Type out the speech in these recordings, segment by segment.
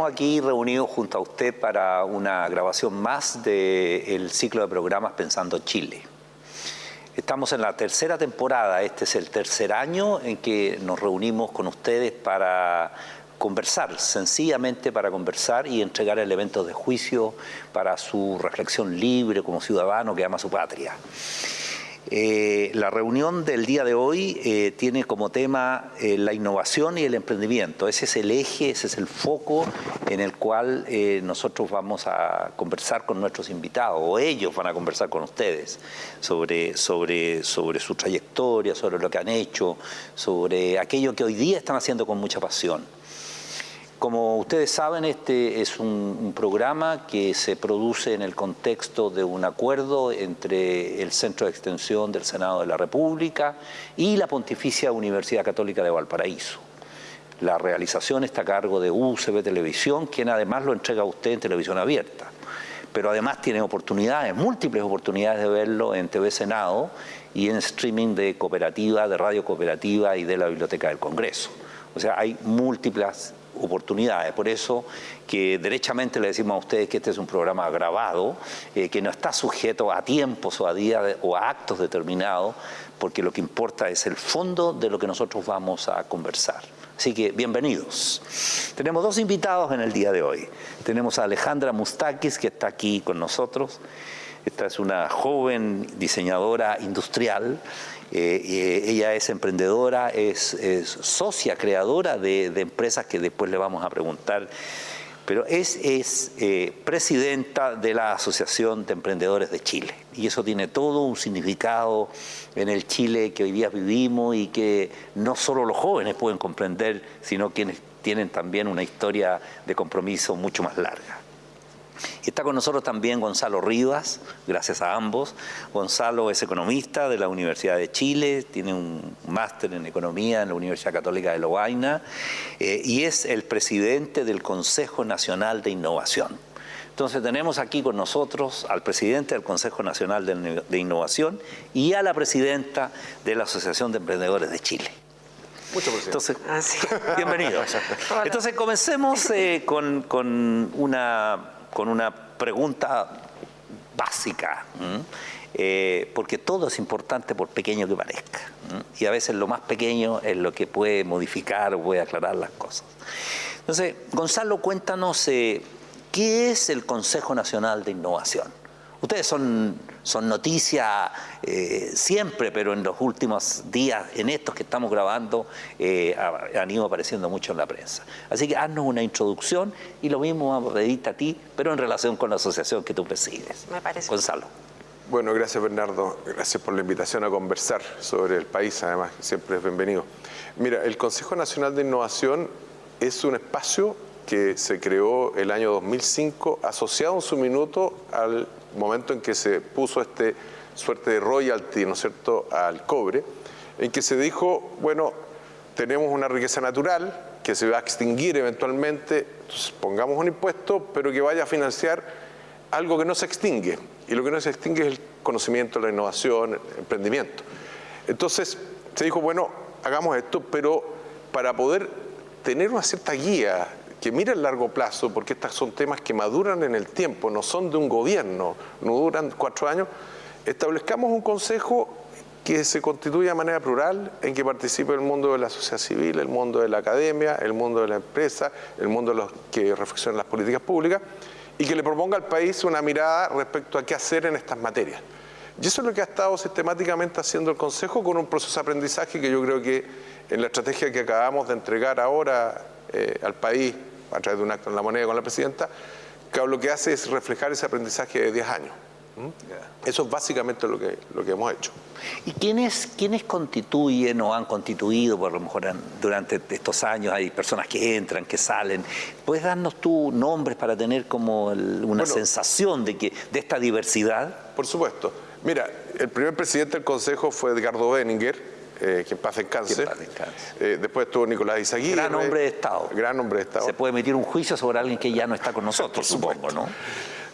Estamos aquí reunidos junto a usted para una grabación más del ciclo de programas Pensando Chile. Estamos en la tercera temporada, este es el tercer año en que nos reunimos con ustedes para conversar, sencillamente para conversar y entregar elementos de juicio para su reflexión libre como ciudadano que ama su patria. Eh, la reunión del día de hoy eh, tiene como tema eh, la innovación y el emprendimiento. Ese es el eje, ese es el foco en el cual nosotros vamos a conversar con nuestros invitados, o ellos van a conversar con ustedes sobre, sobre, sobre su trayectoria, sobre lo que han hecho, sobre aquello que hoy día están haciendo con mucha pasión. Como ustedes saben, este es un, programa que se produce en el contexto de un acuerdo entre el Centro de Extensión del Senado de la República y la Pontificia Universidad Católica de Valparaíso. La realización está a cargo de UCB Televisión, quien además lo entrega a usted en televisión abierta. Pero además tiene oportunidades, múltiples oportunidades de verlo en TV Senado y en streaming de cooperativa, de radio cooperativa y de la Biblioteca del Congreso. O sea, hay múltiples oportunidades. Por eso que derechamente le decimos a ustedes que este es un programa grabado, eh, que no está sujeto a tiempos o a días o a actos determinados, porque lo que importa es el fondo de lo que nosotros vamos a conversar. Así que bienvenidos. Tenemos dos invitados en el día de hoy. Tenemos a Alejandra Mustakis, que está aquí con nosotros. Esta es una joven diseñadora industrial eh, ella es emprendedora, es, socia, creadora de, empresas que después le vamos a preguntar, pero es, es eh, presidenta de la Asociación de Emprendedores de Chile. Y eso tiene todo un significado en el Chile que hoy día vivimos y que no solo los jóvenes pueden comprender, sino quienes tienen también una historia de compromiso mucho más larga. Está con nosotros también Gonzalo Rivas, gracias a ambos. Gonzalo es economista de la Universidad de Chile, tiene un máster en economía en la Universidad Católica de Lovaina eh, y es el presidente del Consejo Nacional de Innovación. Entonces tenemos aquí con nosotros al presidente del Consejo Nacional de, Innovación y a la presidenta de la Asociación de Emprendedores de Chile. Mucho Entonces, ah, bienvenidos. Entonces comencemos eh, con una con una pregunta básica, eh, porque todo es importante por pequeño que parezca, y a veces lo más pequeño es lo que puede modificar o puede aclarar las cosas. Entonces, Gonzalo, cuéntanos, eh, ¿qué es el Consejo Nacional de Innovación? Ustedes son, son noticia eh, siempre, pero en los últimos días, en estos que estamos grabando, eh, han ido apareciendo mucho en la prensa. Así que haznos una introducción y lo mismo vamos a pedirte a ti, pero en relación con la asociación que tú presides. Me parece. Gonzalo. Bueno, gracias Bernardo, gracias por la invitación a conversar sobre el país, además, siempre es bienvenido. Mira, el Consejo Nacional de Innovación es un espacio que se creó el año 2005, asociado en su minuto al momento en que se puso este suerte de royalty, ¿no es cierto?, al cobre, en que se dijo, bueno, tenemos una riqueza natural que se va a extinguir eventualmente, entonces pongamos un impuesto, pero que vaya a financiar algo que no se extingue. Y lo que no se extingue es el conocimiento, la innovación, el emprendimiento. Entonces se dijo, bueno, hagamos esto, pero para poder tener una cierta guía que mire el largo plazo, porque estos son temas que maduran en el tiempo, no son de un gobierno, no duran cuatro años, establezcamos un consejo que se constituya de manera plural, en que participe el mundo de la sociedad civil, el mundo de la academia, el mundo de la empresa, el mundo de los que reflexionan las políticas públicas, y que le proponga al país una mirada respecto a qué hacer en estas materias. Y eso es lo que ha estado sistemáticamente haciendo el Consejo con un proceso de aprendizaje que yo creo que en la estrategia que acabamos de entregar ahora eh, al país a través de un acto en la moneda con la presidenta, que lo que hace es reflejar ese aprendizaje de 10 años. Eso es básicamente lo que, lo que hemos hecho. ¿Y quiénes, quiénes constituyen o han constituido, por lo mejor durante estos años hay personas que entran, que salen? ¿Puedes darnos tú nombres para tener como una sensación de, que, de esta diversidad? Por supuesto. Mira, el primer presidente del Consejo fue Edgardo Benninger, eh, que en paz descanse. Eh, después estuvo Nicolás Izaguirre. Gran hombre de Estado. Gran hombre de Estado. Se puede emitir un juicio sobre alguien que ya no está con nosotros, supongo, ¿no?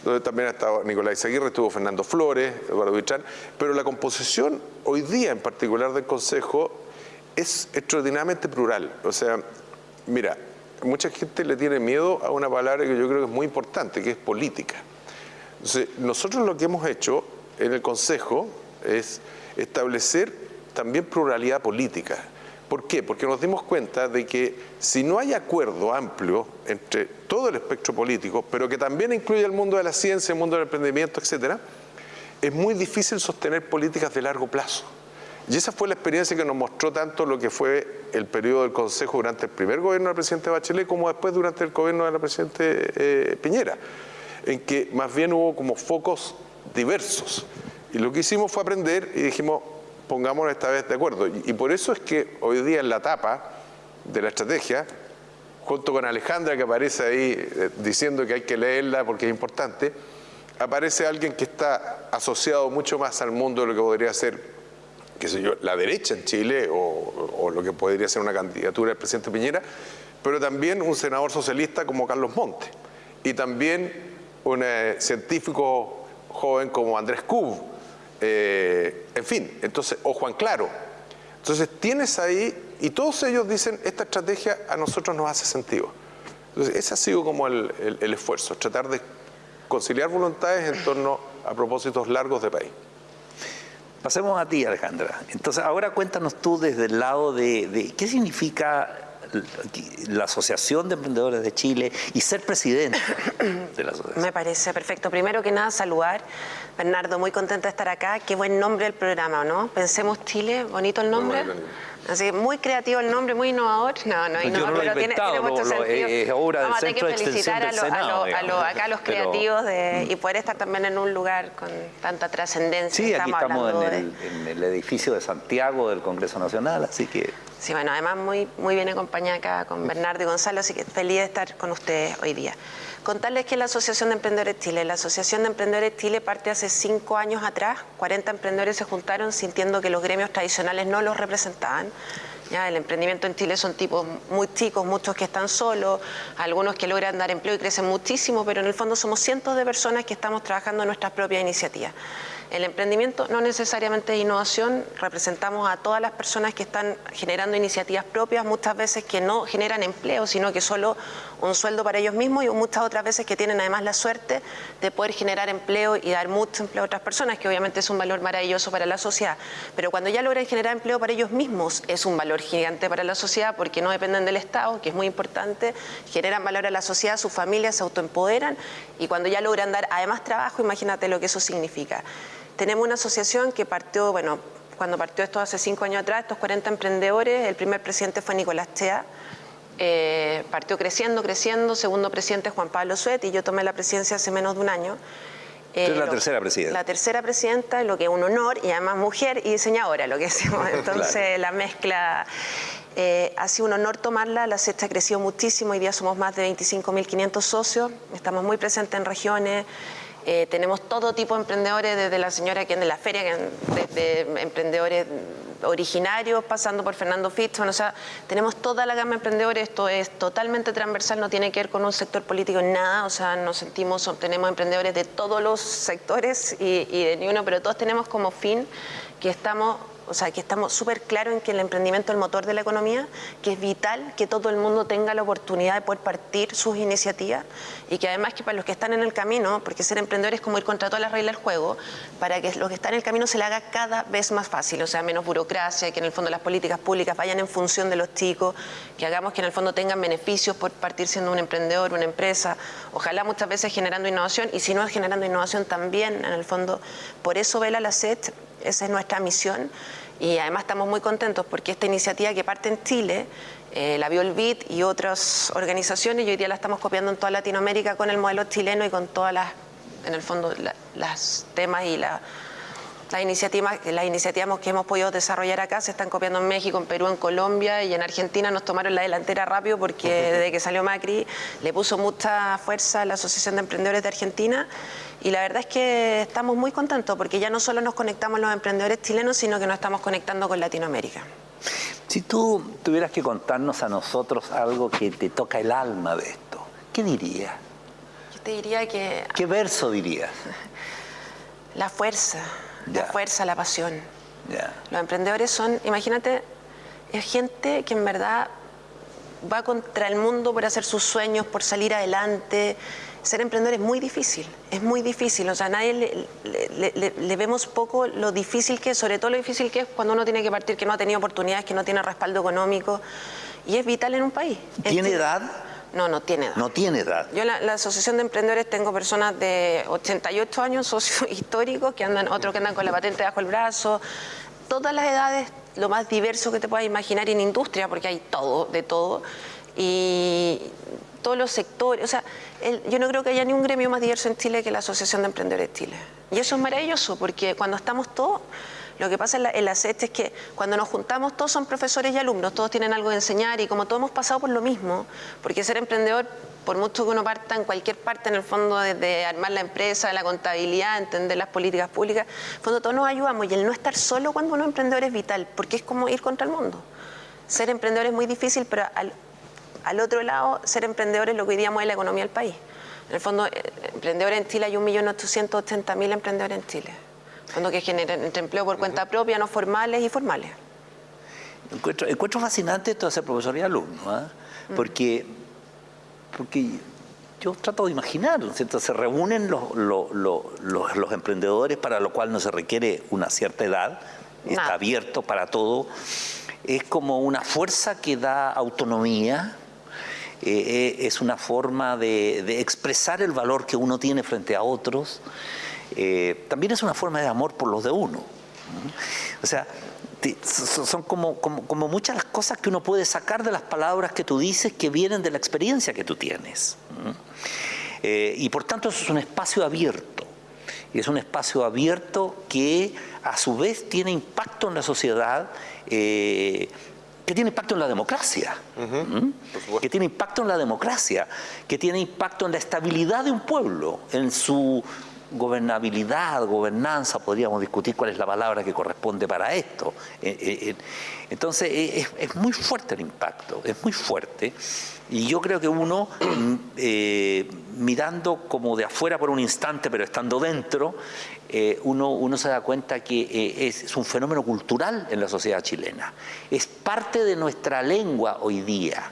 Donde también ha estado Nicolás Izaguirre, estuvo Fernando Flores, Eduardo Vichán, pero la composición hoy día en particular del Consejo es extraordinariamente plural. O sea, mira, mucha gente le tiene miedo a una palabra que yo creo que es muy importante, que es política. Entonces, nosotros lo que hemos hecho en el Consejo es establecer también pluralidad política. ¿Por qué? Porque nos dimos cuenta de que si no hay acuerdo amplio entre todo el espectro político, pero que también incluye el mundo de la ciencia, el mundo del emprendimiento, etcétera, es muy difícil sostener políticas de largo plazo. Y esa fue la experiencia que nos mostró tanto lo que fue el periodo del Consejo durante el primer gobierno del presidente Bachelet como después durante el gobierno de la presidente eh, Piñera, en que más bien hubo como focos diversos. Y lo que hicimos fue aprender y dijimos, pongámonos esta vez de acuerdo. Y, por eso es que hoy día en la tapa de la estrategia, junto con Alejandra que aparece ahí eh, diciendo que hay que leerla porque es importante, aparece alguien que está asociado mucho más al mundo de lo que podría ser qué sé yo, la derecha en Chile o, lo que podría ser una candidatura del presidente Piñera, pero también un senador socialista como Carlos Monte y también un eh, científico joven como Andrés Cub, eh, en fin, entonces, o Juan Claro. Entonces tienes ahí, y todos ellos dicen, esta estrategia a nosotros nos hace sentido. Entonces ese ha sido como el esfuerzo, tratar de conciliar voluntades en torno a propósitos largos de país. Pasemos a ti, Alejandra. Entonces, ahora cuéntanos tú desde el lado de, qué significa la Asociación de Emprendedores de Chile y ser presidente de la asociación. Me parece perfecto. Primero que nada, saludar. Bernardo, muy contenta de estar acá. Qué buen nombre el programa, ¿no? Pensemos Chile, bonito el nombre. Así muy creativo el nombre, muy innovador. No, no, innovador, pero tiene, mucho sentido. Es obra Vamos a tener que felicitar a, lo, acá los creativos y poder estar también en un lugar con tanta trascendencia. Sí, aquí estamos en el, edificio de Santiago del Congreso Nacional, así que... Sí, bueno, además muy, muy bien acompañada acá con Bernardo y Gonzalo, así que feliz de estar con ustedes hoy día. Contarles que la Asociación de Emprendedores Chile, la Asociación de Emprendedores Chile parte hace cinco años atrás, 40 emprendedores se juntaron sintiendo que los gremios tradicionales no los representaban. Ya, el emprendimiento en Chile son tipos muy chicos, muchos que están solos, algunos que logran dar empleo y crecen muchísimo, pero en el fondo somos cientos de personas que estamos trabajando en nuestras propias iniciativas. El emprendimiento no necesariamente es innovación, representamos a todas las personas que están generando iniciativas propias, muchas veces que no generan empleo, sino que solo un sueldo para ellos mismos y muchas otras veces que tienen además la suerte de poder generar empleo y dar mucho empleo a otras personas, que obviamente es un valor maravilloso para la sociedad. Pero cuando ya logran generar empleo para ellos mismos, es un valor gigante para la sociedad porque no dependen del Estado, que es muy importante, generan valor a la sociedad, sus familias se autoempoderan y cuando ya logran dar además trabajo, imagínate lo que eso significa. Tenemos una asociación que partió, bueno, cuando partió esto hace cinco años atrás, estos 40 emprendedores, el primer presidente fue Nicolás Chea, eh, partió creciendo, creciendo, segundo presidente Juan Pablo Suet y yo tomé la presidencia hace menos de un año. Eh, la tercera presidenta. La tercera presidenta, lo que es un honor, y además mujer y diseñadora, lo que decimos. Entonces la mezcla eh, ha sido un honor tomarla, la sexta ha crecido muchísimo, hoy día somos más de 25.500 socios, estamos muy presentes en regiones, eh, tenemos todo tipo de emprendedores, desde la señora que de la feria, desde emprendedores originarios, pasando por Fernando Fitzman, o sea, tenemos toda la gama de emprendedores, esto es totalmente transversal, no tiene que ver con un sector político en nada, o sea, nos sentimos, tenemos emprendedores de todos los sectores y, y de ni uno, pero todos tenemos como fin que estamos o sea, que estamos súper claros en que el emprendimiento es el motor de la economía, que es vital que todo el mundo tenga la oportunidad de poder partir sus iniciativas y que además que para los que están en el camino, porque ser emprendedor es como ir contra todas las reglas del juego, para que los que están en el camino se le haga cada vez más fácil, o sea, menos burocracia, que en el fondo las políticas públicas vayan en función de los chicos, que hagamos que en el fondo tengan beneficios por partir siendo un emprendedor, una empresa, ojalá muchas veces generando innovación y si no es generando innovación también, en el fondo, por eso Vela la SET esa es nuestra misión. Y además estamos muy contentos porque esta iniciativa que parte en Chile, eh, la vio el BID y otras organizaciones y hoy día la estamos copiando en toda Latinoamérica con el modelo chileno y con todas las, en el fondo, las temas y la las iniciativas, las iniciativas que hemos podido desarrollar acá se están copiando en México, en Perú, en Colombia y en Argentina. Nos tomaron la delantera rápido porque desde que salió Macri le puso mucha fuerza a la Asociación de Emprendedores de Argentina y la verdad es que estamos muy contentos porque ya no solo nos conectamos los emprendedores chilenos, sino que nos estamos conectando con Latinoamérica. Si tú tuvieras que contarnos a nosotros algo que te toca el alma de esto, ¿qué dirías? Yo te diría que... ¿Qué verso dirías? La fuerza la fuerza, la pasión. Los emprendedores son, imagínate, es gente que en verdad va contra el mundo por hacer sus sueños, por salir adelante. Ser emprendedor es muy difícil, es muy difícil. O sea, a nadie le, vemos poco lo difícil que es, sobre todo lo difícil que es cuando uno tiene que partir, que no ha tenido oportunidades, que no tiene respaldo económico. Y es vital en un país. ¿Tiene edad? No, no tiene edad. No tiene edad. Yo la, la Asociación de Emprendedores tengo personas de 88 años, socios históricos, que andan, otros que andan con la patente bajo el brazo, todas las edades, lo más diverso que te puedas imaginar en industria, porque hay todo, de todo, y todos los sectores, o sea, yo no creo que haya ni un gremio más diverso en Chile que la Asociación de Emprendedores de Chile. Y eso es maravilloso, porque cuando estamos todos, lo que pasa en la, en es que cuando nos juntamos todos son profesores y alumnos, todos tienen algo que enseñar y como todos hemos pasado por lo mismo, porque ser emprendedor por mucho que uno parta en cualquier parte, en el fondo, desde armar la empresa, la contabilidad, entender las políticas públicas, en fondo todos nos ayudamos y el no estar solo cuando uno es emprendedor es vital, porque es como ir contra el mundo. Ser emprendedor es muy difícil, pero al, otro lado, ser emprendedor es lo que hoy día mueve la economía del país. En el fondo, eh, emprendedores en Chile hay 1.880.000 emprendedores en Chile. Fondo que generan entre empleo por cuenta propia, no formales y formales. Encuentro, encuentro fascinante esto de ser profesor y alumno, ¿ah? porque porque yo trato de imaginar, ¿cierto? Se reúnen los, los, emprendedores para lo cual no se requiere una cierta edad, está abierto para todo. Es como una fuerza que da autonomía, eh, eh, es una forma de, expresar el valor que uno tiene frente a otros. Eh, también es una forma de amor por los de uno. O sea, son como, como, muchas las cosas que uno puede sacar de las palabras que tú dices que vienen de la experiencia que tú tienes. Eh, y por tanto eso es un espacio abierto. Y es un espacio abierto que a su vez tiene impacto en la sociedad, eh, que tiene impacto en la democracia, que tiene impacto en la democracia, que tiene impacto en la estabilidad de un pueblo, en su gobernabilidad, gobernanza, podríamos discutir cuál es la palabra que corresponde para esto. Eh, eh, eh, entonces es, muy fuerte el impacto, es muy fuerte. Y yo creo que uno, mm, mirando como de afuera por un instante, pero estando dentro, uno, uno, se da cuenta que es, un fenómeno cultural en la sociedad chilena. Es parte de nuestra lengua hoy día.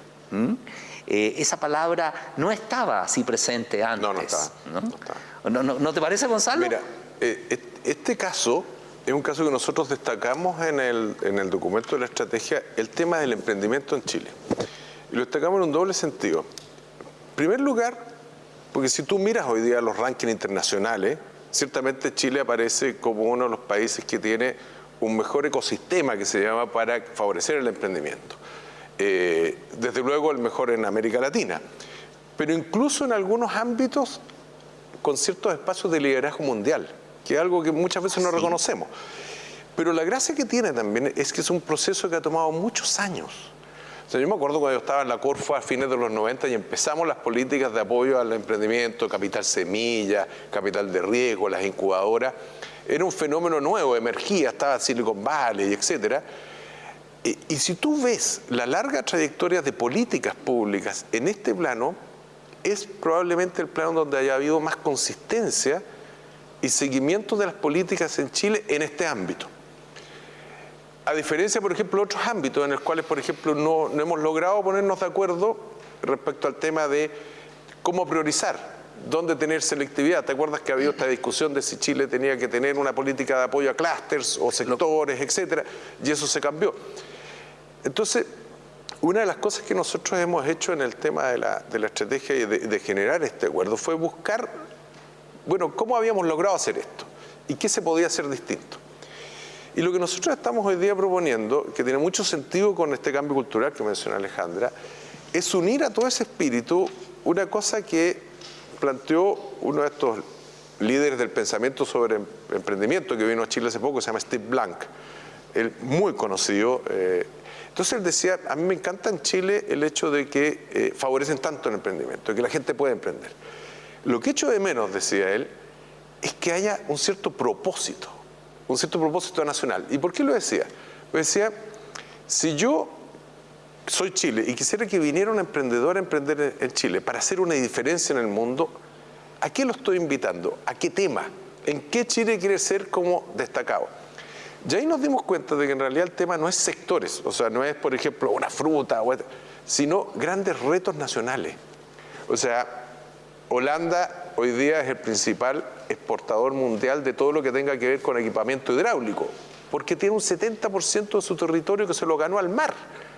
esa palabra no estaba así presente antes. No, no estaba. ¿no? ¿No, te parece, Gonzalo? Mira, eh, este caso es un caso que nosotros destacamos en el, en el documento de la estrategia, el tema del emprendimiento en Chile. Y lo destacamos en un doble sentido. En primer lugar, porque si tú miras hoy día los rankings internacionales, ciertamente Chile aparece como uno de los países que tiene un mejor ecosistema que se llama para favorecer el emprendimiento. Eh, desde luego el mejor en América Latina. Pero incluso en algunos ámbitos con ciertos espacios de liderazgo mundial, que es algo que muchas veces no reconocemos. Pero la gracia que tiene también es que es un proceso que ha tomado muchos años. O sea, yo me acuerdo cuando yo estaba en la Corfo a fines de los 90 y empezamos las políticas de apoyo al emprendimiento, capital semilla, capital de riesgo, las incubadoras. Era un fenómeno nuevo, emergía, estaba Silicon Valley, etc. Y, y si tú ves la larga trayectoria de políticas públicas en este plano, es probablemente el plano donde haya habido más consistencia y seguimiento de las políticas en Chile en este ámbito. A diferencia, por ejemplo, de otros ámbitos en los cuales, por ejemplo, no, hemos logrado ponernos de acuerdo respecto al tema de cómo priorizar, dónde tener selectividad. ¿Te acuerdas que había esta discusión de si Chile tenía que tener una política de apoyo a clústeres o sectores, etcétera? Y eso se cambió. Entonces, una de las cosas que nosotros hemos hecho en el tema de la, estrategia y de, generar este acuerdo fue buscar, bueno, cómo habíamos logrado hacer esto y qué se podía hacer distinto. Y lo que nosotros estamos hoy día proponiendo, que tiene mucho sentido con este cambio cultural que menciona Alejandra, es unir a todo ese espíritu una cosa que planteó uno de estos líderes del pensamiento sobre emprendimiento que vino a Chile hace poco, se llama Steve Blank, él muy conocido, eh, entonces él decía, a mí me encanta en Chile el hecho de que eh, favorecen tanto el emprendimiento, de que la gente puede emprender. Lo que echo de menos, decía él, es que haya un cierto propósito, un cierto propósito nacional. ¿Y por qué lo decía? Pues decía, si yo soy Chile y quisiera que viniera un emprendedor a emprender en Chile para hacer una diferencia en el mundo, ¿a qué lo estoy invitando? ¿A qué tema? ¿En qué Chile quiere ser como destacado? Y ahí nos dimos cuenta de que en realidad el tema no es sectores, o sea, no es, por ejemplo, una fruta, sino grandes retos nacionales. O sea, Holanda hoy día es el principal exportador mundial de todo lo que tenga que ver con equipamiento hidráulico, porque tiene un 70% de su territorio que se lo ganó al mar.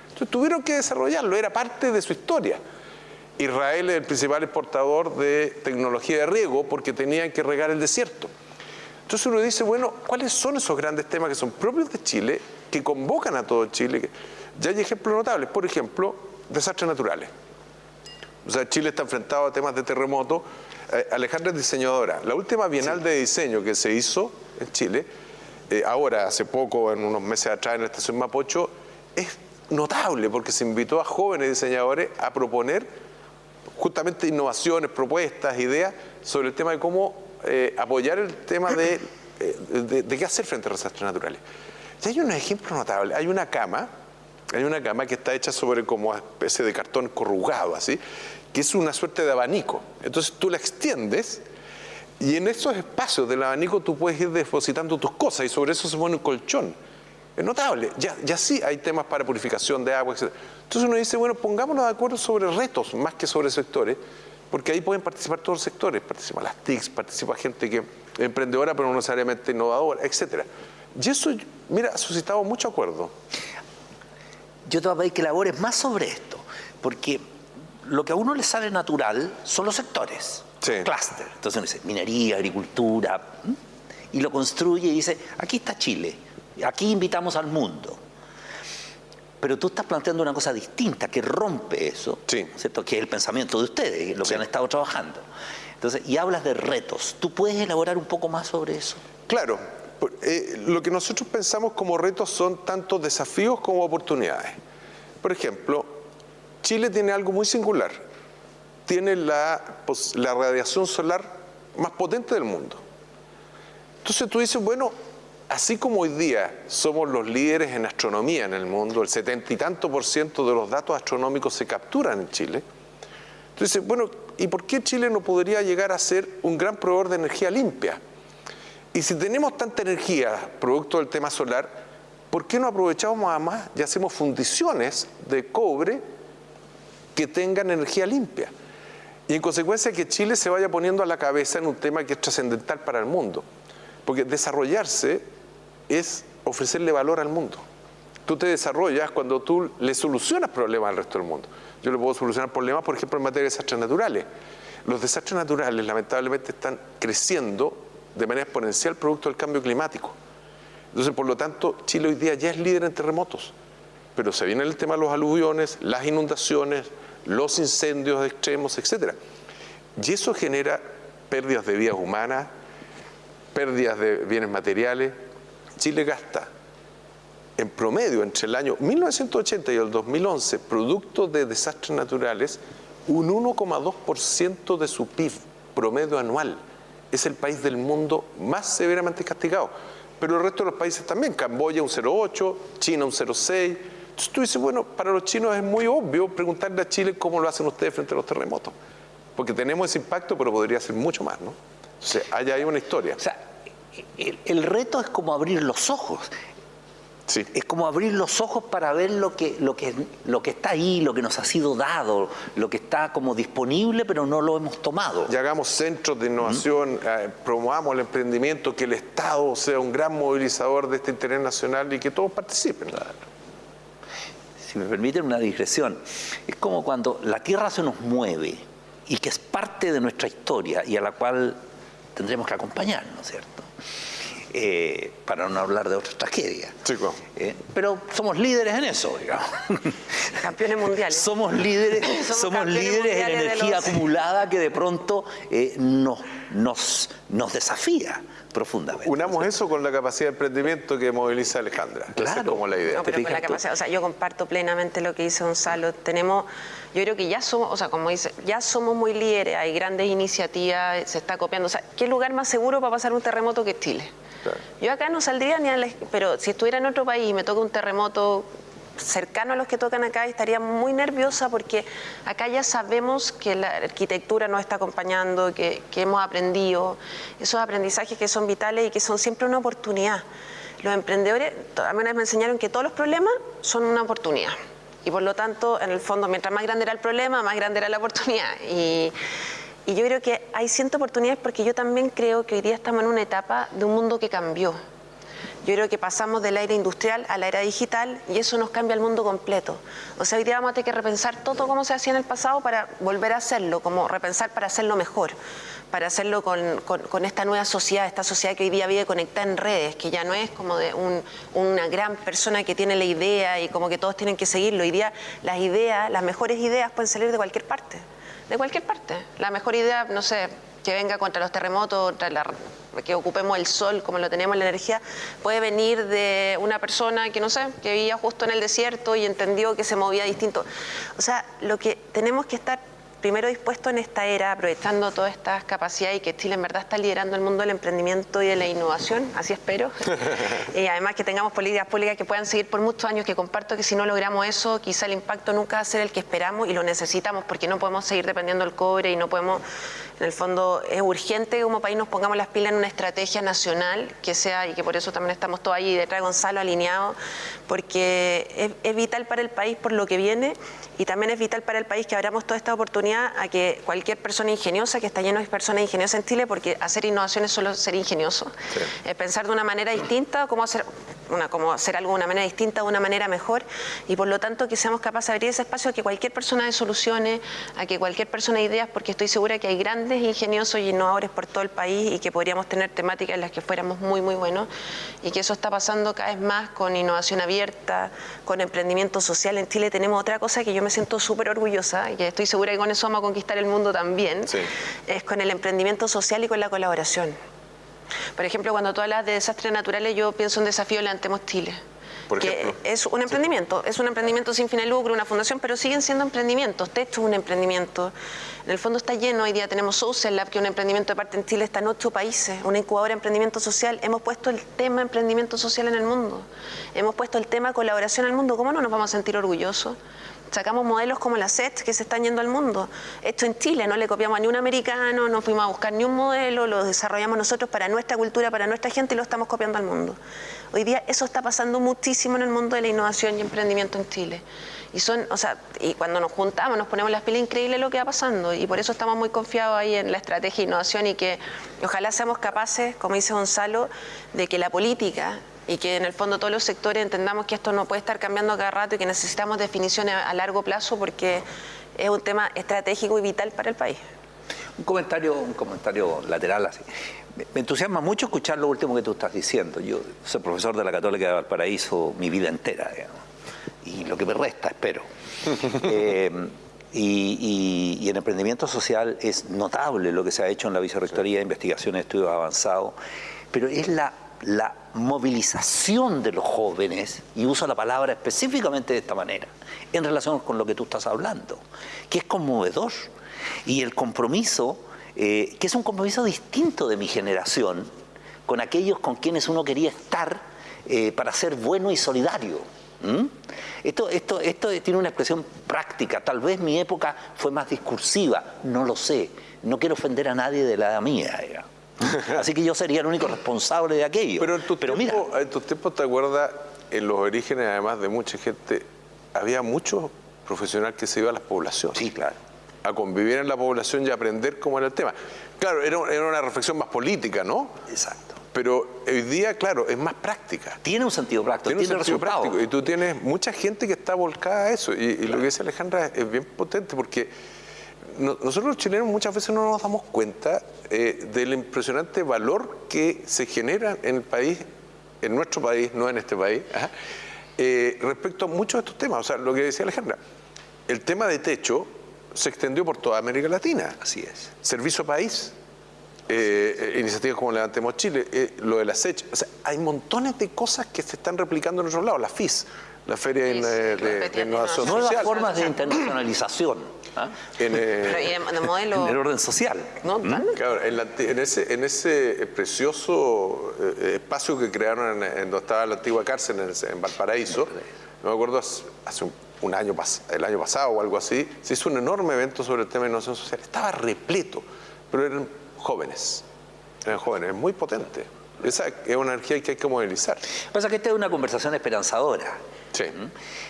Entonces tuvieron que desarrollarlo, era parte de su historia. Israel es el principal exportador de tecnología de riego porque tenían que regar el desierto. Entonces uno dice, bueno, ¿cuáles son esos grandes temas que son propios de Chile, que convocan a todo Chile? Ya hay ejemplos notables, por ejemplo, desastres naturales. O sea, Chile está enfrentado a temas de terremoto. Eh, Alejandra es diseñadora. La última bienal de diseño que se hizo en Chile, eh, ahora, hace poco, en unos meses atrás, en la estación Mapocho, es notable porque se invitó a jóvenes diseñadores a proponer justamente innovaciones, propuestas, ideas sobre el tema de cómo eh, apoyar el tema de, de, qué hacer frente a los desastres naturales. Y hay un ejemplo notable. Hay una cama, hay una cama que está hecha sobre como una especie de cartón corrugado, así, que es una suerte de abanico. Entonces tú la extiendes y en esos espacios del abanico tú puedes ir depositando tus cosas y sobre eso se pone un colchón. Es notable. Ya, ya sí hay temas para purificación de agua, etc. Entonces uno dice, bueno, pongámonos de acuerdo sobre retos más que sobre sectores, porque ahí pueden participar todos los sectores. Participan las TICs, participa gente que es emprendedora pero no necesariamente innovadora, etc. Y eso, mira, ha suscitado mucho acuerdo. Yo te voy a pedir que labores más sobre esto, porque lo que a uno le sale natural son los sectores, sí. clúster. Entonces uno dice minería, agricultura, y lo construye y dice, aquí está Chile, aquí invitamos al mundo. Pero tú estás planteando una cosa distinta que rompe eso, ¿cierto? que es el pensamiento de ustedes, lo que han estado trabajando. Entonces, y hablas de retos. ¿Tú puedes elaborar un poco más sobre eso? Claro. Eh, lo que nosotros pensamos como retos son tanto desafíos como oportunidades. Por ejemplo, Chile tiene algo muy singular. Tiene la, la radiación solar más potente del mundo. Entonces tú dices, bueno, así como hoy día somos los líderes en astronomía en el mundo, el setenta y tanto por ciento de los datos astronómicos se capturan en Chile, entonces, bueno, ¿y por qué Chile no podría llegar a ser un gran proveedor de energía limpia? Y si tenemos tanta energía, producto del tema solar, ¿por qué no aprovechamos más y hacemos fundiciones de cobre que tengan energía limpia. Y en consecuencia que Chile se vaya poniendo a la cabeza en un tema que es trascendental para el mundo. Porque desarrollarse es ofrecerle valor al mundo. Tú te desarrollas cuando tú le solucionas problemas al resto del mundo. Yo le puedo solucionar problemas, por ejemplo, en materia de desastres naturales. Los desastres naturales lamentablemente están creciendo de manera exponencial producto del cambio climático. Entonces, por lo tanto, Chile hoy día ya es líder en terremotos. Pero se viene el tema de los aluviones, las inundaciones, los incendios extremos, etc. Y eso genera pérdidas de vidas humanas, pérdidas de bienes materiales. Chile gasta en promedio entre el año 1980 y el 2011, producto de desastres naturales, un 1,2% de su PIB promedio anual. Es el país del mundo más severamente castigado. Pero el resto de los países también, Camboya un 0,8, China un 0,6, entonces tú dices, bueno, para los chinos es muy obvio preguntarle a Chile cómo lo hacen ustedes frente a los terremotos. Porque tenemos ese impacto, pero podría ser mucho más, ¿no? Entonces, allá hay una historia. O sea, el, reto es como abrir los ojos. Sí. Es como abrir los ojos para ver lo que, lo, que, lo que está ahí, lo que nos ha sido dado, lo que está como disponible, pero no lo hemos tomado. Y hagamos centros de innovación, eh, promovamos el emprendimiento, que el Estado sea un gran movilizador de este interés nacional y que todos participen. Si me permiten una digresión, es como cuando la Tierra se nos mueve y que es parte de nuestra historia y a la cual tendremos que acompañar, ¿no es cierto? Eh, para no hablar de otras tragedias. Chico. Eh, pero somos líderes en eso, digamos. Campeones mundiales. somos líderes, somos, líderes en energía acumulada que de pronto eh, nos, nos, nos desafía profundamente. Unamos eso con la capacidad de emprendimiento que moviliza Alejandra. Claro. es como la idea. No, pero con la capacidad, o sea, yo comparto plenamente lo que dice Gonzalo. Tenemos, yo creo que ya somos, o sea, como dice, ya somos muy líderes, hay grandes iniciativas, se está copiando. O sea, ¿qué lugar más seguro para pasar un terremoto que Chile? Yo acá no saldría ni a la, pero si estuviera en otro país y me toca un terremoto cercano a los que tocan acá, estaría muy nerviosa porque acá ya sabemos que la arquitectura nos está acompañando, que, hemos aprendido, esos aprendizajes que son vitales y que son siempre una oportunidad. Los emprendedores, también me enseñaron que todos los problemas son una oportunidad Y por lo tanto, en el fondo, mientras más grande era el problema, más grande era la oportunidad. Y, y yo creo que hay ciertas oportunidades porque yo también creo que hoy día estamos en una etapa de un mundo que cambió. Yo creo que pasamos de la era industrial a la era digital y eso nos cambia el mundo completo. O sea, hoy día vamos a tener que repensar todo como se hacía en el pasado para volver a hacerlo, como repensar para hacerlo mejor, para hacerlo con, con, esta nueva sociedad, esta sociedad que hoy día vive conectada en redes, que ya no es como de un, una gran persona que tiene la idea y como que todos tienen que seguirlo. Hoy día las ideas, las mejores ideas pueden salir de cualquier parte de cualquier parte. La mejor idea, no sé, que venga contra los terremotos, contra que ocupemos el sol como lo tenemos, la energía, puede venir de una persona que no sé, que vivía justo en el desierto y entendió que se movía distinto. O sea, lo que tenemos que estar primero dispuesto en esta era, aprovechando todas estas capacidades y que Chile en verdad está liderando el mundo del emprendimiento y de la innovación, así espero. y además que tengamos políticas públicas que puedan seguir por muchos años, que comparto que si no logramos eso, quizá el impacto nunca va a ser el que esperamos y lo necesitamos porque no podemos seguir dependiendo del cobre y no podemos en el fondo es urgente que como país nos pongamos las pilas en una estrategia nacional que sea, y que por eso también estamos todos ahí detrás de Gonzalo alineados, porque es, vital para el país por lo que viene y también es vital para el país que abramos toda esta oportunidad a que cualquier persona ingeniosa, que está lleno de personas ingeniosas en Chile, porque hacer innovación es solo ser ingenioso, es pensar de una manera distinta, cómo hacer, una, cómo hacer algo de una manera distinta, de una manera mejor, y por lo tanto que seamos capaces de abrir ese espacio a que cualquier persona de soluciones, a que cualquier persona de ideas, porque estoy segura que hay grandes ingeniosos y innovadores por todo el país y que podríamos tener temáticas en las que fuéramos muy, muy buenos y que eso está pasando cada vez más con innovación abierta, con emprendimiento social. En Chile tenemos otra cosa que yo me siento súper orgullosa y que estoy segura que con eso vamos a conquistar el mundo también, es con el emprendimiento social y con la colaboración. Por ejemplo, cuando tú hablas de desastres naturales, yo pienso en desafío Levantemos Chile que es un emprendimiento, es un emprendimiento sin fin de lucro, una fundación, pero siguen siendo emprendimientos. Techo es un emprendimiento. En el fondo está lleno, hoy día tenemos Social Lab, que es un emprendimiento de parte en Chile, está en ocho países, una incubadora de emprendimiento social. Hemos puesto el tema emprendimiento social en el mundo. Hemos puesto el tema colaboración en el mundo. ¿Cómo no nos vamos a sentir orgullosos? Sacamos modelos como la SET que se están yendo al mundo. Esto en Chile, no le copiamos a ni un americano, no fuimos a buscar ni un modelo, lo desarrollamos nosotros para nuestra cultura, para nuestra gente y lo estamos copiando al mundo. Hoy día eso está pasando muchísimo en el mundo de la innovación y emprendimiento en Chile. Y son, o sea, y cuando nos juntamos, nos ponemos las pilas increíble lo que va pasando. Y por eso estamos muy confiados ahí en la estrategia de innovación y que ojalá seamos capaces, como dice Gonzalo, de que la política y que en el fondo todos los sectores entendamos que esto no puede estar cambiando cada rato y que necesitamos definiciones a largo plazo porque es un tema estratégico y vital para el país. Un comentario, un comentario lateral así. Me entusiasma mucho escuchar lo último que tú estás diciendo. Yo soy profesor de la Católica de Valparaíso mi vida entera, y lo que me resta, espero. Eh, y, y, en emprendimiento social es notable lo que se ha hecho en la Vicerrectoría de Investigación y Estudios Avanzados, pero es la la movilización de los jóvenes, y uso la palabra específicamente de esta manera, en relación con lo que tú estás hablando, que es conmovedor. Y el compromiso, eh, que es un compromiso distinto de mi generación, con aquellos con quienes uno quería estar eh, para ser bueno y solidario. Esto, esto, esto tiene una expresión práctica, tal vez mi época fue más discursiva, no lo sé, no quiero ofender a nadie de la mía. Así que yo sería el único responsable de aquello. Pero en tu, tiempo, en tus tiempos, ¿te acuerdas? En los orígenes, además de mucha gente, había muchos profesionales que se iban a las poblaciones. Sí, claro. A convivir en la población y aprender cómo era el tema. Claro, era, una reflexión más política, ¿no? Exacto. Pero hoy día, claro, es más práctica. Tiene un sentido práctico, tiene, un sentido práctico. Y tú tienes mucha gente que está volcada a eso. Y, lo que dice Alejandra es bien potente porque nosotros los chilenos muchas veces no nos damos cuenta eh, del impresionante valor que se genera en el país, en nuestro país, no en este país, eh, respecto a muchos de estos temas. O sea, lo que decía Alejandra, el tema de techo se extendió por toda América Latina. Así es. Servicio País, eh, iniciativas como Levantemos Chile, lo de la SECH. O sea, hay montones de cosas que se están replicando en otros lados. La FIS, la Feria de, Innovación Social. Nuevas formas de internacionalización. ¿ah? En, eh, el orden social. ¿Mm? Claro, en, ese, en ese precioso eh, espacio que crearon en, donde estaba la antigua cárcel en, Valparaíso, no me acuerdo, hace un, año, el año pasado o algo así, se hizo un enorme evento sobre el tema de innovación social. Estaba repleto, pero eran jóvenes. Eran jóvenes, muy potente. Esa es una energía que hay que movilizar. Pasa que esta es una conversación esperanzadora. Sí.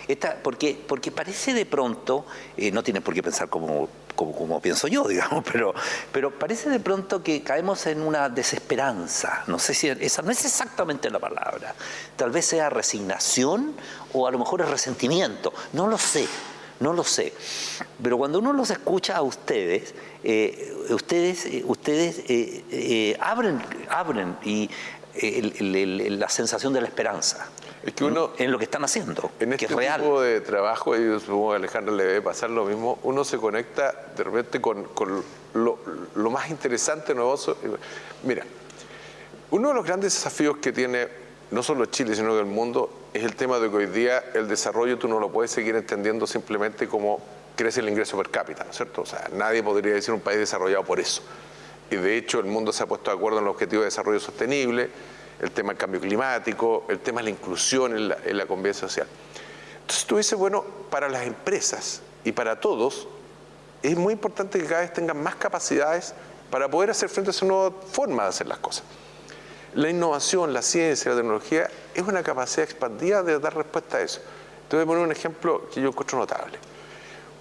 Esta, porque, porque parece de pronto, eh, no tiene por qué pensar como, como, pienso yo, digamos, pero, pero parece de pronto que caemos en una desesperanza. No sé si esa no es exactamente la palabra. Tal vez sea resignación o a lo mejor es resentimiento. No lo sé. No lo sé. Pero cuando uno los escucha a ustedes, eh, ustedes, eh, ustedes abren, abren y la sensación de la esperanza. Es que uno, en lo que están haciendo, en este tipo de trabajo, y supongo que a Alejandro le debe pasar lo mismo, uno se conecta de repente con, lo, más interesante, novedoso. Mira, uno de los grandes desafíos que tiene no solo Chile, sino que el mundo, es el tema de que hoy día el desarrollo tú no lo puedes seguir entendiendo simplemente como crece el ingreso per cápita, ¿no es cierto? O sea, nadie podría decir un país desarrollado por eso. Y de hecho el mundo se ha puesto de acuerdo en el objetivo de desarrollo sostenible, el tema del cambio climático, el tema de la inclusión en la, convivencia social. Entonces tú dices, bueno, para las empresas y para todos, es muy importante que cada vez tengan más capacidades para poder hacer frente a esa nueva forma de hacer las cosas. La innovación, la ciencia, la tecnología es una capacidad expandida de dar respuesta a eso. Entonces voy a poner un ejemplo que yo encuentro notable.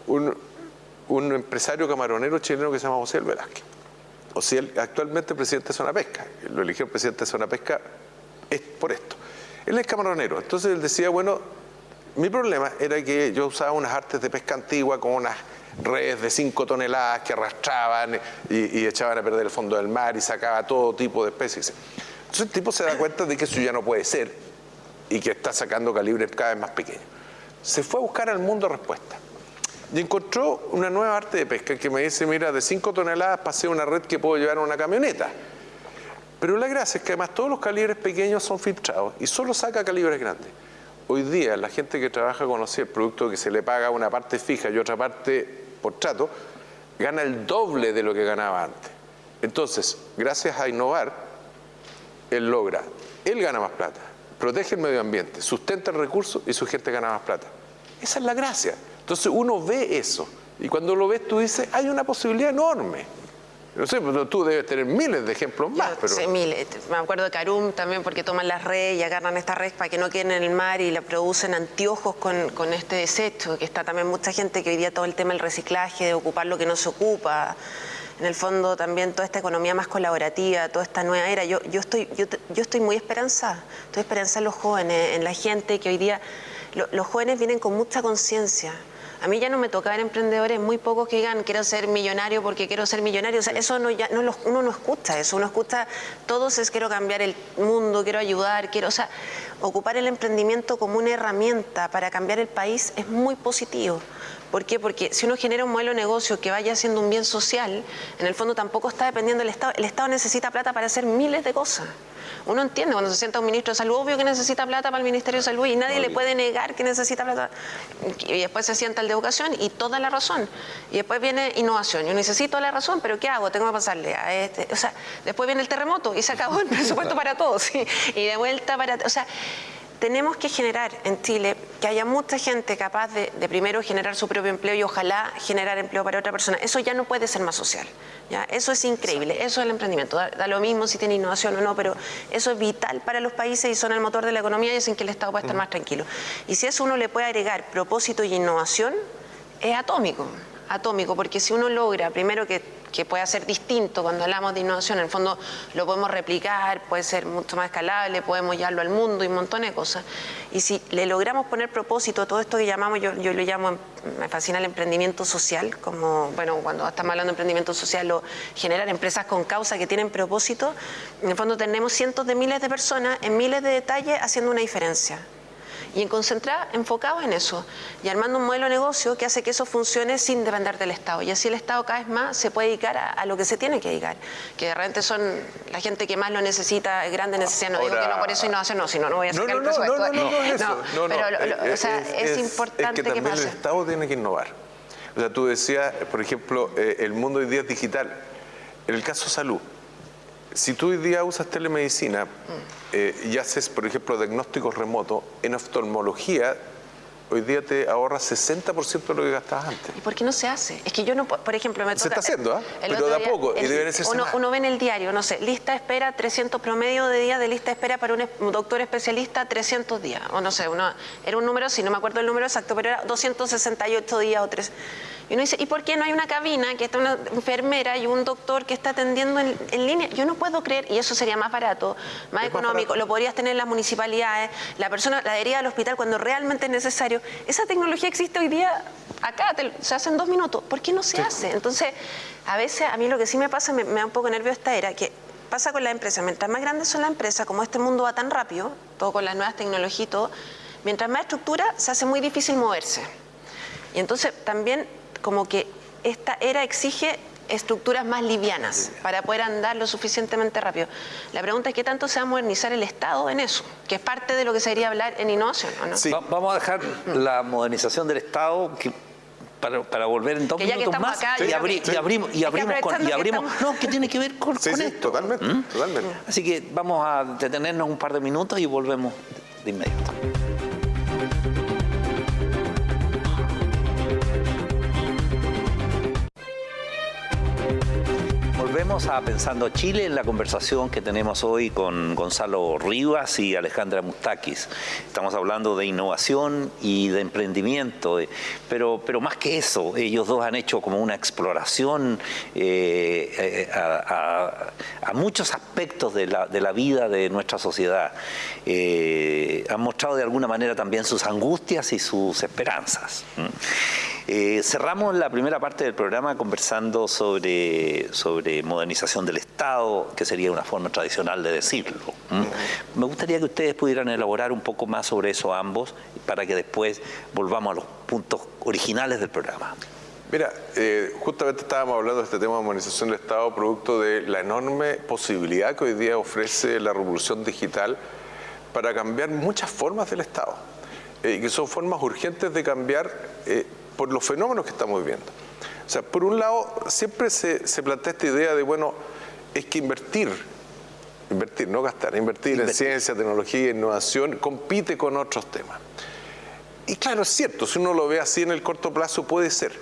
Un, un empresario camaronero chileno que se llama José Velázquez o si él actualmente presidente de Zona Pesca, lo eligió el presidente de Zona Pesca es por esto. Él es camaronero, entonces él decía, bueno, mi problema era que yo usaba unas artes de pesca antigua con unas redes de 5 toneladas que arrastraban y, echaban a perder el fondo del mar y sacaba todo tipo de especies. Entonces el tipo se da cuenta de que eso ya no puede ser y que está sacando calibres cada vez más pequeños. Se fue a buscar al mundo respuesta y encontró una nueva arte de pesca que me dice, mira, de 5 toneladas pasé una red que puedo llevar en una camioneta. Pero la gracia es que además todos los calibres pequeños son filtrados y solo saca calibres grandes. Hoy día la gente que trabaja con el producto que se le paga una parte fija y otra parte por trato, gana el doble de lo que ganaba antes. Entonces, gracias a innovar, él logra, él gana más plata, protege el medio ambiente, sustenta el recurso y su gente gana más plata. Esa es la gracia. Entonces uno ve eso y cuando lo ves tú dices, hay una posibilidad enorme. No sé, pero tú debes tener miles de ejemplos más. pero... Sí, miles. Me acuerdo de Carum también porque toman las redes y agarran esta red para que no queden en el mar y la producen anteojos con, con este desecho, que está también mucha gente que hoy día todo el tema del reciclaje, de ocupar lo que no se ocupa. En el fondo también toda esta economía más colaborativa, toda esta nueva era. Yo, yo, estoy, yo, yo estoy muy esperanzada. Estoy esperanzada en los jóvenes, en la gente que hoy día... los jóvenes vienen con mucha conciencia a mí ya no me toca ver emprendedores muy pocos que digan quiero ser millonario porque quiero ser millonario. O sea, eso no, ya, no uno no escucha eso, uno escucha todos es quiero cambiar el mundo, quiero ayudar, quiero, o sea, ocupar el emprendimiento como una herramienta para cambiar el país es muy positivo. ¿Por qué? Porque si uno genera un modelo de negocio que vaya haciendo un bien social, en el fondo tampoco está dependiendo del Estado. El Estado necesita plata para hacer miles de cosas. Uno entiende cuando se sienta un ministro de salud, obvio que necesita plata para el Ministerio de Salud y nadie le puede negar que necesita plata. Y después se sienta el de educación y toda la razón. Y después viene innovación. Yo necesito la razón, pero ¿qué hago? Tengo que pasarle a este. O sea, después viene el terremoto y se acabó el presupuesto para todos. Y de vuelta para. O sea, tenemos que generar en Chile que haya mucha gente capaz de, primero generar su propio empleo y ojalá generar empleo para otra persona. Eso ya no puede ser más social. ¿ya? Eso es increíble, eso es el emprendimiento. Da, lo mismo si tiene innovación o no, pero eso es vital para los países y son el motor de la economía y hacen que el Estado pueda estar más tranquilo. Y si eso uno le puede agregar propósito y innovación, es atómico atómico, porque si uno logra, primero que, que pueda ser distinto cuando hablamos de innovación, en el fondo lo podemos replicar, puede ser mucho más escalable, podemos llevarlo al mundo y un montón de cosas. Y si le logramos poner propósito, todo esto que llamamos, yo, lo llamo, me fascina el emprendimiento social, como, bueno, cuando estamos hablando de emprendimiento social, o generar empresas con causa que tienen propósito, en el fondo tenemos cientos de miles de personas en miles de detalles haciendo una diferencia y en concentrar enfocados en eso y armando un modelo de negocio que hace que eso funcione sin depender del Estado. Y así el Estado cada vez más se puede dedicar a, lo que se tiene que dedicar, que de repente son la gente que más lo necesita, grande necesidad. No digo que no por eso innovación, no, sino no voy a sacar no, el presupuesto. No, no, no, es eso. No, pero o sea, es, importante que, también el Estado tiene que innovar. O sea, tú decías, por ejemplo, eh, el mundo hoy día es digital. En el caso salud, si tú hoy día usas telemedicina eh, y haces, por ejemplo, diagnósticos remotos, en oftalmología hoy día te ahorras 60% de lo que gastabas antes. ¿Y por qué no se hace? Es que yo no, por ejemplo, me toca... Se está haciendo, ¿ah? Pero de a poco, y deben ser uno, uno ve en el diario, no sé, lista de espera, 300 promedio de días de lista de espera para un, doctor especialista, 300 días, o no sé, uno, era un número, si no me acuerdo el número exacto, pero era 268 días o tres. Y uno dice, ¿y por qué no hay una cabina que está una enfermera y un doctor que está atendiendo en, línea? Yo no puedo creer, y eso sería más barato, más económico, lo podrías tener en las municipalidades, la persona la adhería al hospital cuando realmente es necesario. Esa tecnología existe hoy día acá, se hace en dos minutos. ¿Por qué no se hace? Entonces, a veces a mí lo que sí me pasa, me, da un poco nervio esta era, que pasa con la empresa, mientras más grandes son las empresas, como este mundo va tan rápido, todo con las nuevas tecnologías y todo, mientras más estructura, se hace muy difícil moverse. Y entonces también como que esta era exige estructuras más livianas para poder andar lo suficientemente rápido. La pregunta es qué tanto se va a modernizar el Estado en eso, que es parte de lo que se debería hablar en innovación. no? Sí. vamos a dejar la modernización del Estado para, volver en dos minutos más y, abrimos y abrimos con, y abrimos no que tiene que ver con, sí, esto totalmente, ¿Mm? totalmente así que vamos a detenernos un par de minutos y volvemos de inmediato Volvemos a Pensando Chile en la conversación que tenemos hoy con Gonzalo Rivas y Alejandra Mustakis. Estamos hablando de innovación y de emprendimiento, eh, pero, pero más que eso, ellos dos han hecho como una exploración eh, eh, a, muchos aspectos de la, de la, vida de nuestra sociedad. han mostrado de alguna manera también sus angustias y sus esperanzas. Eh, cerramos la primera parte del programa conversando sobre, sobre modernización del Estado, que sería una forma tradicional de decirlo. Me gustaría que ustedes pudieran elaborar un poco más sobre eso ambos, para que después volvamos a los puntos originales del programa. Mira, eh, justamente estábamos hablando de este tema de modernización del Estado, producto de la enorme posibilidad que hoy día ofrece la revolución digital para cambiar muchas formas del Estado, eh, que son formas urgentes de cambiar por los fenómenos que estamos viviendo. O sea, por un lado, siempre se, plantea esta idea de, bueno, es que invertir, invertir, no gastar, invertir, en ciencia, tecnología, innovación, compite con otros temas. Y claro, es cierto, si uno lo ve así en el corto plazo puede ser.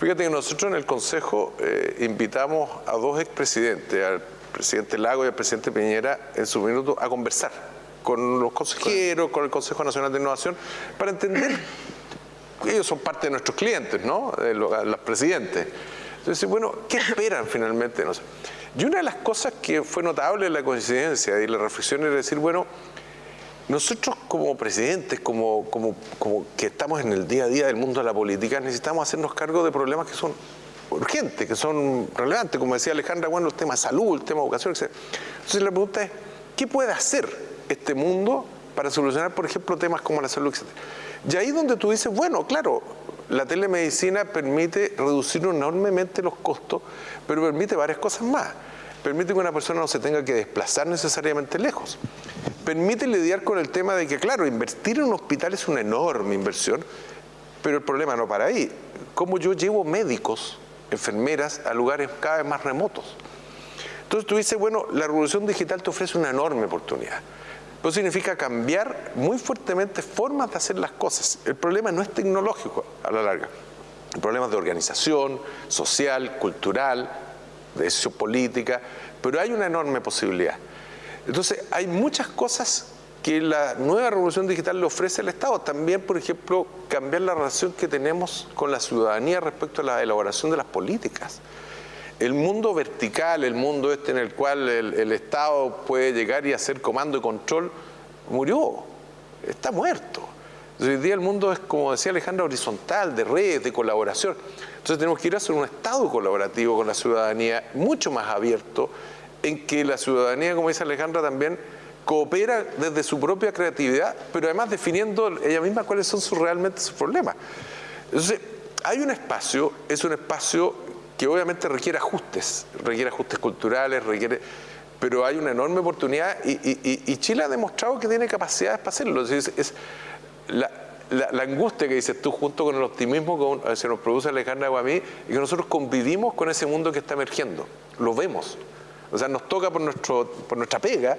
Fíjate que nosotros en el Consejo eh, invitamos a dos expresidentes, al presidente Lago y al presidente Piñera, en su minuto, a conversar con los consejeros, con el Consejo Nacional de Innovación, para entender ellos son parte de nuestros clientes, ¿no? Los, presidentes. Entonces, bueno, ¿qué esperan finalmente? No sé. Y una de las cosas que fue notable en la coincidencia y la reflexión era decir, bueno, nosotros como presidentes, como, como, como que estamos en el día a día del mundo de la política, necesitamos hacernos cargo de problemas que son urgentes, que son relevantes, como decía Alejandra, bueno, el tema salud, el tema educación, etc. Entonces la pregunta es, ¿qué puede hacer este mundo para solucionar, por ejemplo, temas como la salud, etcétera? Y ahí donde tú dices, bueno, claro, la telemedicina permite reducir enormemente los costos, pero permite varias cosas más. Permite que una persona no se tenga que desplazar necesariamente lejos. Permite lidiar con el tema de que, claro, invertir en un hospital es una enorme inversión, pero el problema no para ahí. ¿Cómo yo llevo médicos, enfermeras a lugares cada vez más remotos? Entonces tú dices, bueno, la revolución digital te ofrece una enorme oportunidad. Eso significa cambiar muy fuertemente formas de hacer las cosas. El problema no es tecnológico a la larga. El problema es de organización, social, cultural, de decisión política, pero hay una enorme posibilidad. Entonces, hay muchas cosas que la nueva revolución digital le ofrece al Estado. También, por ejemplo, cambiar la relación que tenemos con la ciudadanía respecto a la elaboración de las políticas el mundo vertical, el mundo este en el cual el, Estado puede llegar y hacer comando y control, murió, está muerto. hoy día el mundo es, como decía Alejandra, horizontal, de redes, de colaboración. Entonces tenemos que ir a hacer un Estado colaborativo con la ciudadanía, mucho más abierto, en que la ciudadanía, como dice Alejandra, también coopera desde su propia creatividad, pero además definiendo ella misma cuáles son realmente sus problemas. Entonces, hay un espacio, es un espacio que obviamente requiere ajustes, requiere ajustes culturales, requiere pero hay una enorme oportunidad y, Chile ha demostrado que tiene capacidades para hacerlo. Es, la, angustia que dices tú junto con el optimismo que se nos produce Alejandra Guamí y que nosotros convivimos con ese mundo que está emergiendo, lo vemos. O sea, nos toca por, nuestro, por nuestra pega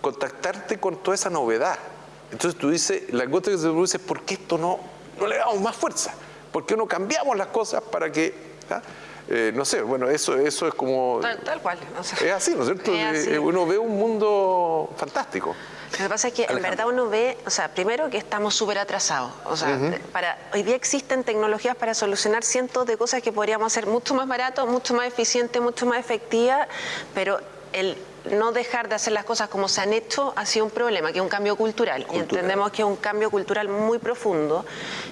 contactarte con toda esa novedad Entonces tú dices, la encuesta que se produce es ¿por qué esto no, no le damos más fuerza? ¿Por qué no cambiamos las cosas para que... ¿ah? Eh, no sé, bueno, eso, eso es como... Tal, cual. es así, ¿no es cierto? Eh, uno ve un mundo fantástico. Lo que pasa es que en verdad uno ve, o sea, primero que estamos súper atrasados. O sea, para, hoy día existen tecnologías para solucionar cientos de cosas que podríamos hacer mucho más barato, mucho más eficiente, mucho más efectiva, pero el no dejar de hacer las cosas como se han hecho ha sido un problema, que es un cambio cultural. Y entendemos que es un cambio cultural muy profundo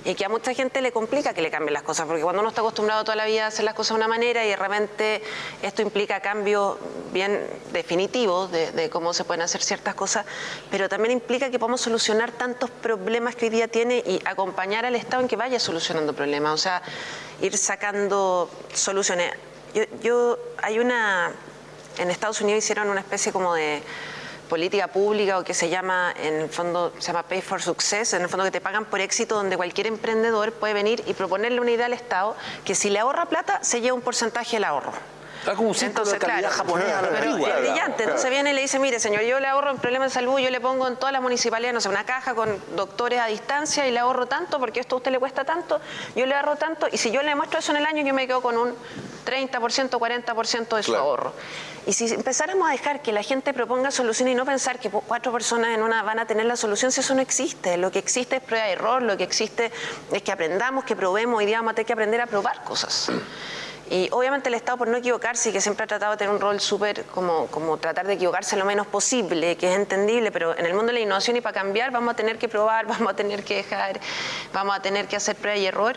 y que a mucha gente le complica que le cambien las cosas, porque cuando uno está acostumbrado toda la vida a hacer las cosas de una manera y de repente esto implica cambios bien definitivos de, cómo se pueden hacer ciertas cosas, pero también implica que podamos solucionar tantos problemas que hoy día tiene y acompañar al Estado en que vaya solucionando problemas, o sea, ir sacando soluciones. yo hay una en Estados Unidos hicieron una especie como de política pública o que se llama, en el fondo, se llama Pay for Success, en el fondo que te pagan por éxito, donde cualquier emprendedor puede venir y proponerle una idea al Estado que si le ahorra plata, se lleva un porcentaje del ahorro. Está como un Entonces, de calidad japonesa. Pero es brillante. Entonces viene y le dice, mire señor, yo le ahorro en problemas de salud, yo le pongo en todas las municipalidades, no sé, una caja con doctores a distancia y le ahorro tanto porque esto a usted le cuesta tanto, yo le ahorro tanto y si yo le muestro eso en el año, yo me quedo con un 30%, 40% de su ahorro. Y si empezáramos a dejar que la gente proponga soluciones y no pensar que cuatro personas en una van a tener la solución, si eso no existe. Lo que existe es prueba de error, lo que existe es que aprendamos, que probemos, hoy día vamos a tener que aprender a probar cosas. Y obviamente el Estado, por no equivocarse, y que siempre ha tratado de tener un rol súper como, como tratar de equivocarse lo menos posible, que es entendible, pero en el mundo de la innovación y para cambiar vamos a tener que probar, vamos a tener que dejar, vamos a tener que hacer prueba y error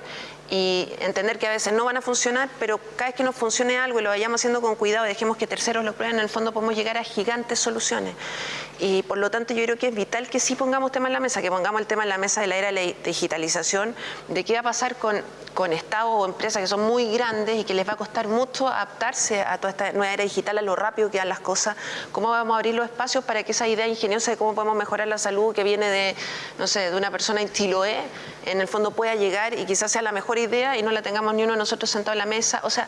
y entender que a veces no van a funcionar, pero cada vez que nos funcione algo y lo vayamos haciendo con cuidado y dejemos que terceros lo prueben, en el fondo podemos llegar a gigantes soluciones. Y por lo tanto yo creo que es vital que sí pongamos tema en la mesa, que pongamos el tema en la mesa de la era de la digitalización, de qué va a pasar con, con estados o empresas que son muy grandes y que les va a costar mucho adaptarse a toda esta nueva era digital, a lo rápido que dan las cosas, cómo vamos a abrir los espacios para que esa idea ingeniosa de cómo podemos mejorar la salud que viene de, no sé, de una persona en Chiloé, en el fondo pueda llegar y quizás sea la mejor idea y no la tengamos ni uno de nosotros sentado en la mesa. O sea,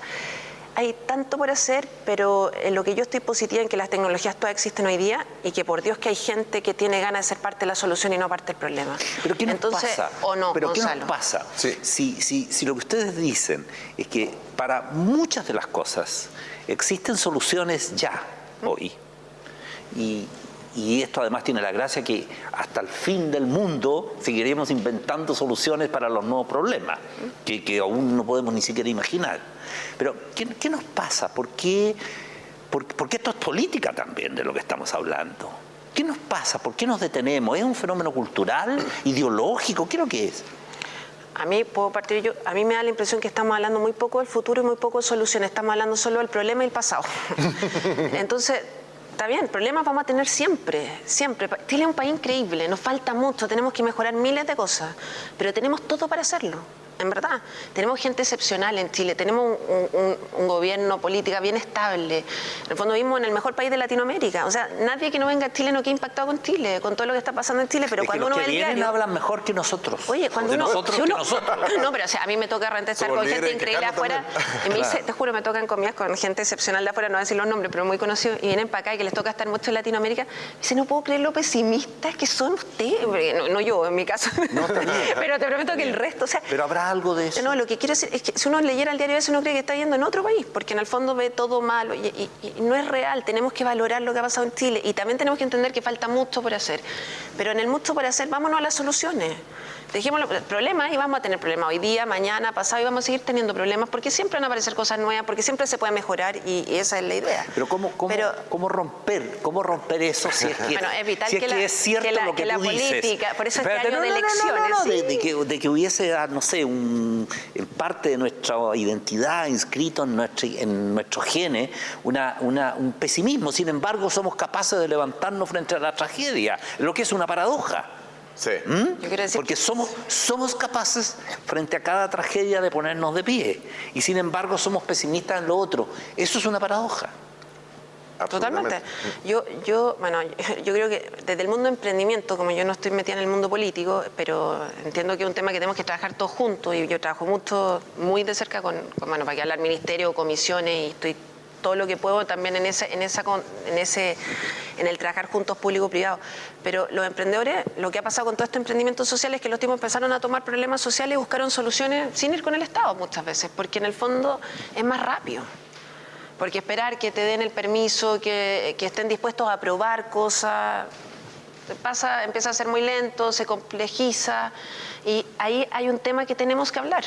hay tanto por hacer, pero en lo que yo estoy positiva en que las tecnologías todas existen hoy día y que por Dios que hay gente que tiene ganas de ser parte de la solución y no parte del problema. Pero ¿qué nos pasa? ¿O no, ¿Pero qué nos pasa? Si, si lo que ustedes dicen es que para muchas de las cosas existen soluciones ya, hoy, y, y esto además tiene la gracia que hasta el fin del mundo seguiremos inventando soluciones para los nuevos problemas, que, aún no podemos ni siquiera imaginar. Pero, ¿qué, nos pasa? ¿Por qué, porque esto es política también de lo que estamos hablando? ¿Qué nos pasa? ¿Por qué nos detenemos? ¿Es un fenómeno cultural, ideológico? ¿Qué es lo que es? A mí puedo partir yo, a mí me da la impresión que estamos hablando muy poco del futuro y muy poco de soluciones, estamos hablando solo del problema y el pasado. Entonces, está bien, problemas vamos a tener siempre, siempre. Chile es un país increíble, nos falta mucho, tenemos que mejorar miles de cosas, pero tenemos todo para hacerlo en verdad. Tenemos gente excepcional en Chile, tenemos un, gobierno, política bien estable. En el fondo vivimos en el mejor país de Latinoamérica. O sea, nadie que no venga a Chile no quede impactado con Chile, con todo lo que está pasando en Chile, pero cuando uno ve el diario... hablan mejor que nosotros. Oye, cuando uno... Nosotros que nosotros. No, pero o sea, a mí me toca estar con gente increíble afuera. Y me dice, te juro, me tocan comidas con gente excepcional de afuera, no voy a decir los nombres, pero muy conocidos, y vienen para acá y que les toca estar mucho en Latinoamérica. Y dice, no puedo creer lo pesimistas que son ustedes. No, yo, en mi caso. No, pero te prometo que el resto, o sea... Pero habrá algo de eso que quiero decir es que si uno leyera el diario eso uno cree que está yendo en otro país, porque en el fondo ve todo malo y, no es real. Tenemos que valorar lo que ha pasado en Chile y también tenemos que entender que falta mucho por hacer. Pero en el mucho por hacer, vámonos a las soluciones. Dejemos los problemas y vamos a tener problemas hoy día, mañana, pasado y vamos a seguir teniendo problemas porque siempre van a aparecer cosas nuevas, porque siempre se puede mejorar y, esa es la idea. Pero ¿cómo, cómo, romper cómo romper eso si es que, bueno, evitar que, la, es cierto que lo que, la tú política, por eso este año de elecciones. de, que, de, que, hubiese, ah, no sé, un, parte de nuestra identidad inscrito en nuestro, en nuestro gene una, una, un pesimismo. Sin embargo, somos capaces de levantarnos frente a la tragedia, lo que es una paradoja. Sí. ¿Mm? Porque somos, somos capaces frente a cada tragedia de ponernos de pie y sin embargo somos pesimistas en lo otro. Eso es una paradoja. Totalmente. Yo, yo, bueno, yo creo que desde el mundo de emprendimiento, como yo no estoy metida en el mundo político, pero entiendo que es un tema que tenemos que trabajar todos juntos y yo trabajo mucho, muy de cerca con, bueno, para que hablar ministerio, comisiones y estoy todo lo que puedo también en, esa, en, esa, ese, en el trabajar juntos público-privado. Pero los emprendedores, lo que ha pasado con todo este emprendimiento social es que los tipos empezaron a tomar problemas sociales y buscaron soluciones sin ir con el Estado muchas veces, porque en el fondo es más rápido. Porque esperar que te den el permiso, que, que estén dispuestos a aprobar cosas, pasa, empieza a ser muy lento, se complejiza y ahí hay un tema que tenemos que hablar.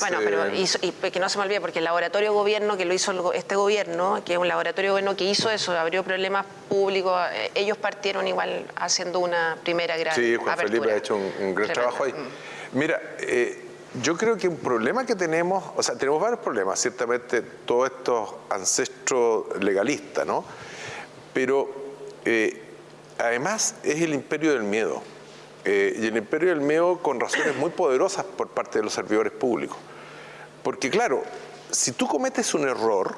Bueno, pero y, que no se me olvide, porque el laboratorio gobierno que lo hizo este gobierno, que es un laboratorio gobierno que hizo eso, abrió problemas públicos, eh, ellos partieron igual haciendo una primera gran Sí, Juan Felipe ha hecho un, gran trabajo ahí. Mm. Mira, eh, yo creo que un problema que tenemos, o sea, tenemos varios problemas, ciertamente todos estos ancestros legalistas, ¿no? Pero eh, además es el imperio del miedo. Eh, y el imperio del miedo con razones muy poderosas por parte de los servidores públicos. Porque claro, si tú cometes un error,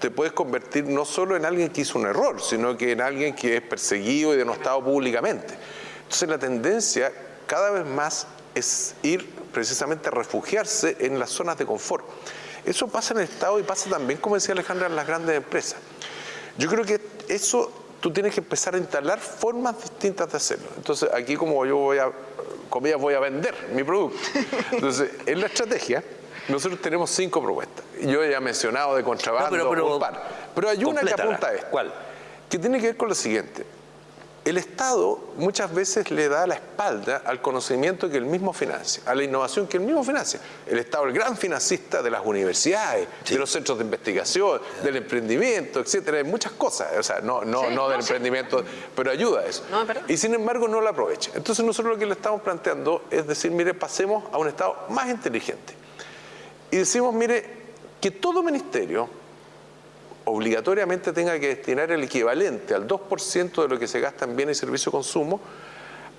te puedes convertir no solo en alguien que hizo un error, sino que en alguien que es perseguido y denostado públicamente. Entonces la tendencia cada vez más es ir precisamente a refugiarse en las zonas de confort. Eso pasa en el Estado y pasa también, como decía Alejandra, en las grandes empresas. Yo creo que eso tú tienes que empezar a instalar formas distintas de hacerlo. Entonces, aquí como yo voy a, comillas, voy a vender mi producto. Entonces, en la estrategia, nosotros tenemos cinco propuestas. Yo ya he mencionado de contrabando, pero, pero, pero, hay una que apunta a esto. ¿Cuál? Que tiene que ver con lo siguiente el Estado muchas veces le da la espalda al conocimiento que el mismo financia, a la innovación que el mismo financia. El Estado es el gran financista de las universidades, de los centros de investigación, del emprendimiento, etcétera, de muchas cosas. O sea, no, no, no del emprendimiento, pero ayuda a eso. y sin embargo no lo aprovecha. Entonces nosotros lo que le estamos planteando es decir, mire, pasemos a un Estado más inteligente. Y decimos, mire, que todo ministerio obligatoriamente tenga que destinar el equivalente al 2% de lo que se gasta en bienes y servicios de consumo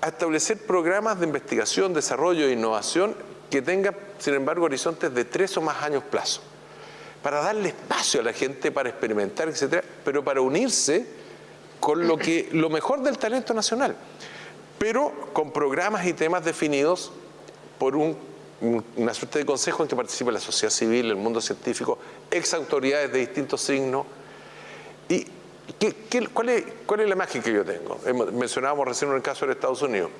a establecer programas de investigación, desarrollo e innovación que tengan, sin embargo, horizontes de tres o más años plazo, para darle espacio a la gente para experimentar, etcétera, pero para unirse con lo, que, lo mejor del talento nacional, pero con programas y temas definidos por un una suerte de consejo en que participa la sociedad civil, el mundo científico, ex autoridades de distintos signos. ¿Y cuál, es, cuál, es, la magia que yo tengo? Mencionábamos recién el caso de Estados Unidos.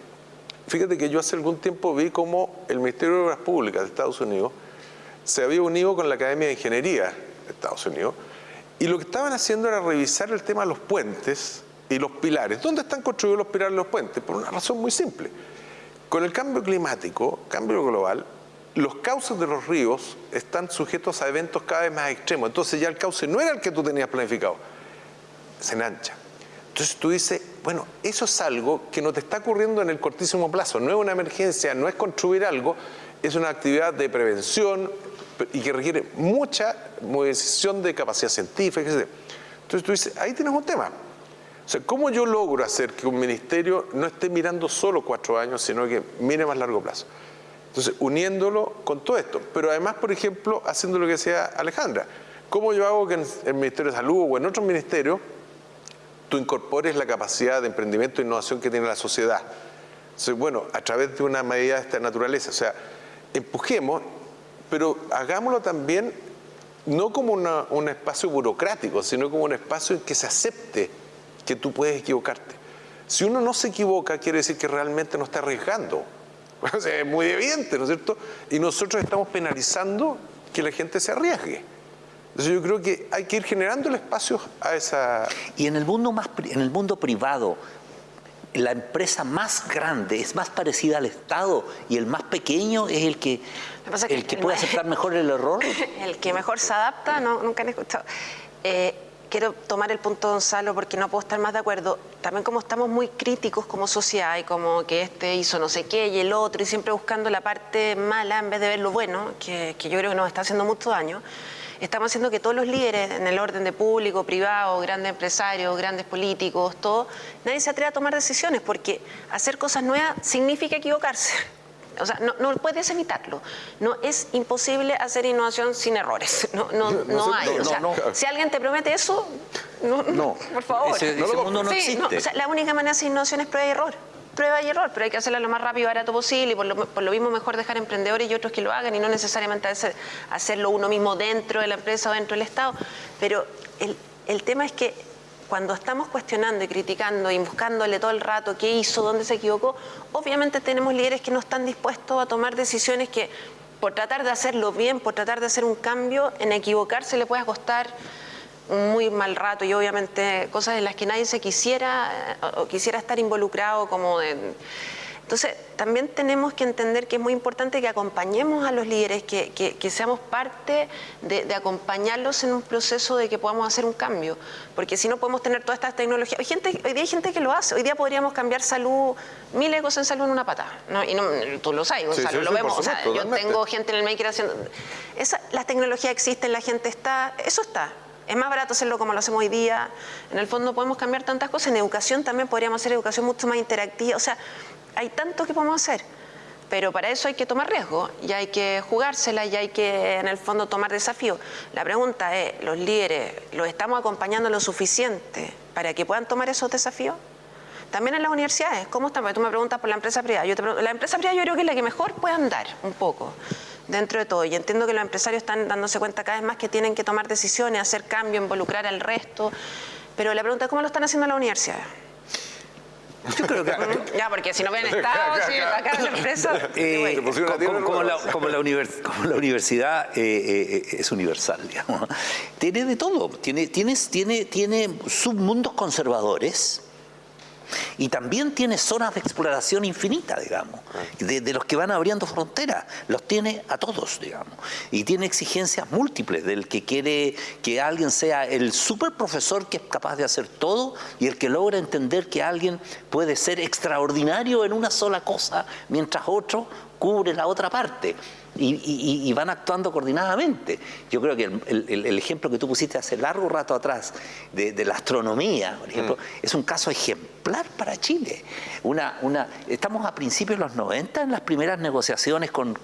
Fíjate que yo hace algún tiempo vi cómo el Ministerio de Obras Públicas de Estados Unidos se había unido con la Academia de Ingeniería de Estados Unidos y lo que estaban haciendo era revisar el tema de los puentes y los pilares. ¿Dónde están construidos los pilares y los puentes? Por una razón muy simple con el cambio climático, cambio global, los cauces de los ríos están sujetos a eventos cada vez más extremos. Entonces ya el cauce no era el que tú tenías planificado, se enancha. Entonces tú dices, bueno, eso es algo que no te está ocurriendo en el cortísimo plazo, no es una emergencia, no es construir algo, es una actividad de prevención y que requiere mucha movilización de capacidad científica, etc. Entonces tú dices, ahí tienes un tema. O sea, ¿cómo yo logro hacer que un ministerio no esté mirando solo cuatro años, sino que mire más largo plazo? Entonces, uniéndolo con todo esto. Pero además, por ejemplo, haciendo lo que decía Alejandra. ¿Cómo yo hago que en el Ministerio de Salud o en otros ministerios tú incorpores la capacidad de emprendimiento e innovación que tiene la sociedad? Entonces, bueno, a través de una medida de esta naturaleza. O sea, empujemos, pero hagámoslo también no como un espacio burocrático, sino como un espacio en que se acepte que tú puedes equivocarte. Si uno no se equivoca, quiere decir que realmente no está arriesgando. es muy evidente, ¿no es cierto? Y nosotros estamos penalizando que la gente se arriesgue. Entonces yo creo que hay que ir generando el espacio a esa... Y en el mundo, más, en el mundo privado, la empresa más grande es más parecida al Estado y el más pequeño es el que, el que, puede aceptar mejor el error. El que mejor se adapta, no, nunca han escuchado. Eh, quiero tomar el punto de Gonzalo porque no puedo estar más de acuerdo. También como estamos muy críticos como sociedad y como que este hizo no sé qué y el otro y siempre buscando la parte mala en vez de ver lo bueno, que, yo creo que nos está haciendo mucho daño, estamos haciendo que todos los líderes en el orden de público, privado, grandes empresarios, grandes políticos, todo, nadie se atreve a tomar decisiones porque hacer cosas nuevas significa equivocarse. O sea, no, puedes evitarlo. No es imposible hacer innovación sin errores. No, no, no, hay. o sea, si alguien te promete eso, no, por favor. Ese, mundo no existe. la única manera de hacer innovación es prueba y error. prueba y error, pero hay que hacerla lo más rápido y barato posible y por lo, mismo mejor dejar emprendedores y otros que lo hagan y no necesariamente hacerlo uno mismo dentro de la empresa o dentro del Estado. Pero el, el tema es que cuando estamos cuestionando y criticando y buscándole todo el rato qué hizo, dónde se equivocó, obviamente tenemos líderes que no están dispuestos a tomar decisiones que por tratar de hacerlo bien, por tratar de hacer un cambio, en equivocarse le puede costar un muy mal rato y obviamente cosas en las que nadie se quisiera o quisiera estar involucrado como de entonces, también tenemos que entender que es muy importante que acompañemos a los líderes, que, seamos parte de, acompañarlos en un proceso de que podamos hacer un cambio, porque si no podemos tener todas estas tecnologías. Hoy, gente, hoy día hay gente que lo hace, hoy día podríamos cambiar salud, mil ecos en salud en una patada, y no, tú lo sabes, Gonzalo, lo vemos. yo tengo gente en el maker haciendo... Esa, las tecnologías existen, la gente está, eso está, es más barato hacerlo como lo hacemos hoy día. En el fondo podemos cambiar tantas cosas. En educación también podríamos hacer educación mucho más interactiva. O sea, hay tanto que podemos hacer, pero para eso hay que tomar riesgo y hay que jugársela y hay que en el fondo tomar desafíos. La pregunta es, ¿los líderes los estamos acompañando lo suficiente para que puedan tomar esos desafíos? También en las universidades, ¿cómo están? Porque tú me preguntas por la empresa privada. Yo te la empresa privada yo creo que es la que mejor puede andar un poco dentro de todo. Y entiendo que los empresarios están dándose cuenta cada vez más que tienen que tomar decisiones, hacer cambio, involucrar al resto. Pero la pregunta es, ¿cómo lo están haciendo las universidades? Yo creo que... ya, porque si no ven estado, si en la empresa... Eh, como, la, como, la universidad eh, eh, es universal, digamos. Tiene de todo. Tiene, tienes, tiene, tiene submundos conservadores y también tiene zonas de exploración infinita, digamos, de, los que van abriendo fronteras. Los tiene a todos, digamos. Y tiene exigencias múltiples del que quiere que alguien sea el super profesor que es capaz de hacer todo y el que logra entender que alguien puede ser extraordinario en una sola cosa mientras otro cubre la otra parte y, van actuando coordinadamente. Yo creo que el, ejemplo que tú pusiste hace largo rato atrás de, la astronomía, por ejemplo, mm. es un caso ejemplar para Chile. Una, una, estamos a principios de los 90 en las primeras negociaciones con,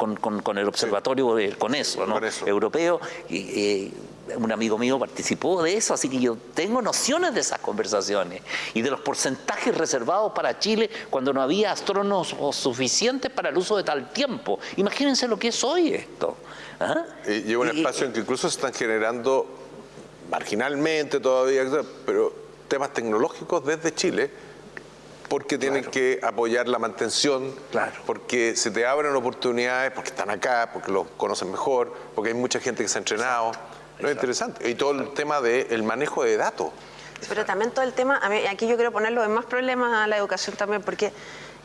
el observatorio, con eso, ¿no? europeo. Y, un amigo mío participó de eso, así que yo tengo nociones de esas conversaciones y de los porcentajes reservados para Chile cuando no había astrónomos suficientes para el uso de tal tiempo. Imagínense lo que es hoy esto. ¿ah? Y lleva un espacio en que incluso se están generando marginalmente todavía, pero temas tecnológicos desde Chile porque tienen que apoyar la mantención, porque se te abren oportunidades, porque están acá, porque los conocen mejor, porque hay mucha gente que se ha entrenado. No, es interesante. Y todo el tema del manejo de datos. Pero también todo el tema, aquí yo quiero ponerlo en más problemas a la educación también, porque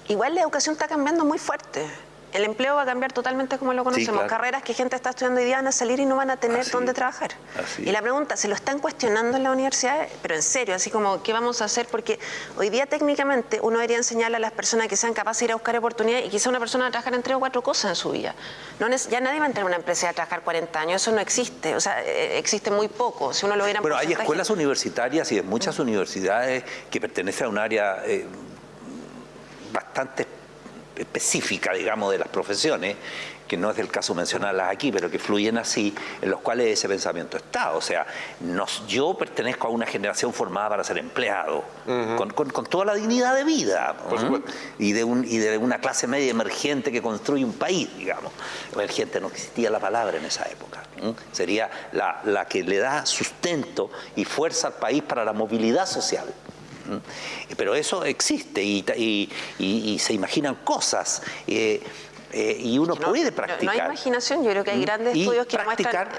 igual la educación está cambiando muy fuerte el empleo va a cambiar totalmente como lo conocemos. Carreras que gente está estudiando hoy día van a salir y no van a tener dónde trabajar. y la pregunta, ¿se lo están cuestionando en la universidad? Pero en serio, así como, ¿qué vamos a hacer? Porque hoy día técnicamente uno debería enseñarle a las personas que sean capaces de ir a buscar oportunidades y quizá una persona va a trabajar en tres o cuatro cosas en su vida. No, ya nadie va a entrar en una empresa a trabajar 40 años, eso no existe. O sea, eh, existe muy poco. Si uno lo Pero hay escuelas universitarias y de muchas universidades que pertenecen a un área eh, bastante específica, digamos, de las profesiones, que no es el caso mencionarlas aquí, pero que fluyen así, en los cuales ese pensamiento está. O sea, nos, yo pertenezco a una generación formada para ser empleado, con, toda la dignidad de vida, y, de un, y de una clase media emergente que construye un país, digamos. Emergente no existía la palabra en esa época. Sería la, la que le da sustento y fuerza al país para la movilidad social. Pero eso existe y, se imaginan cosas. Eh, eh, y uno puede practicar. No, hay imaginación, yo creo que hay grandes estudios que muestran...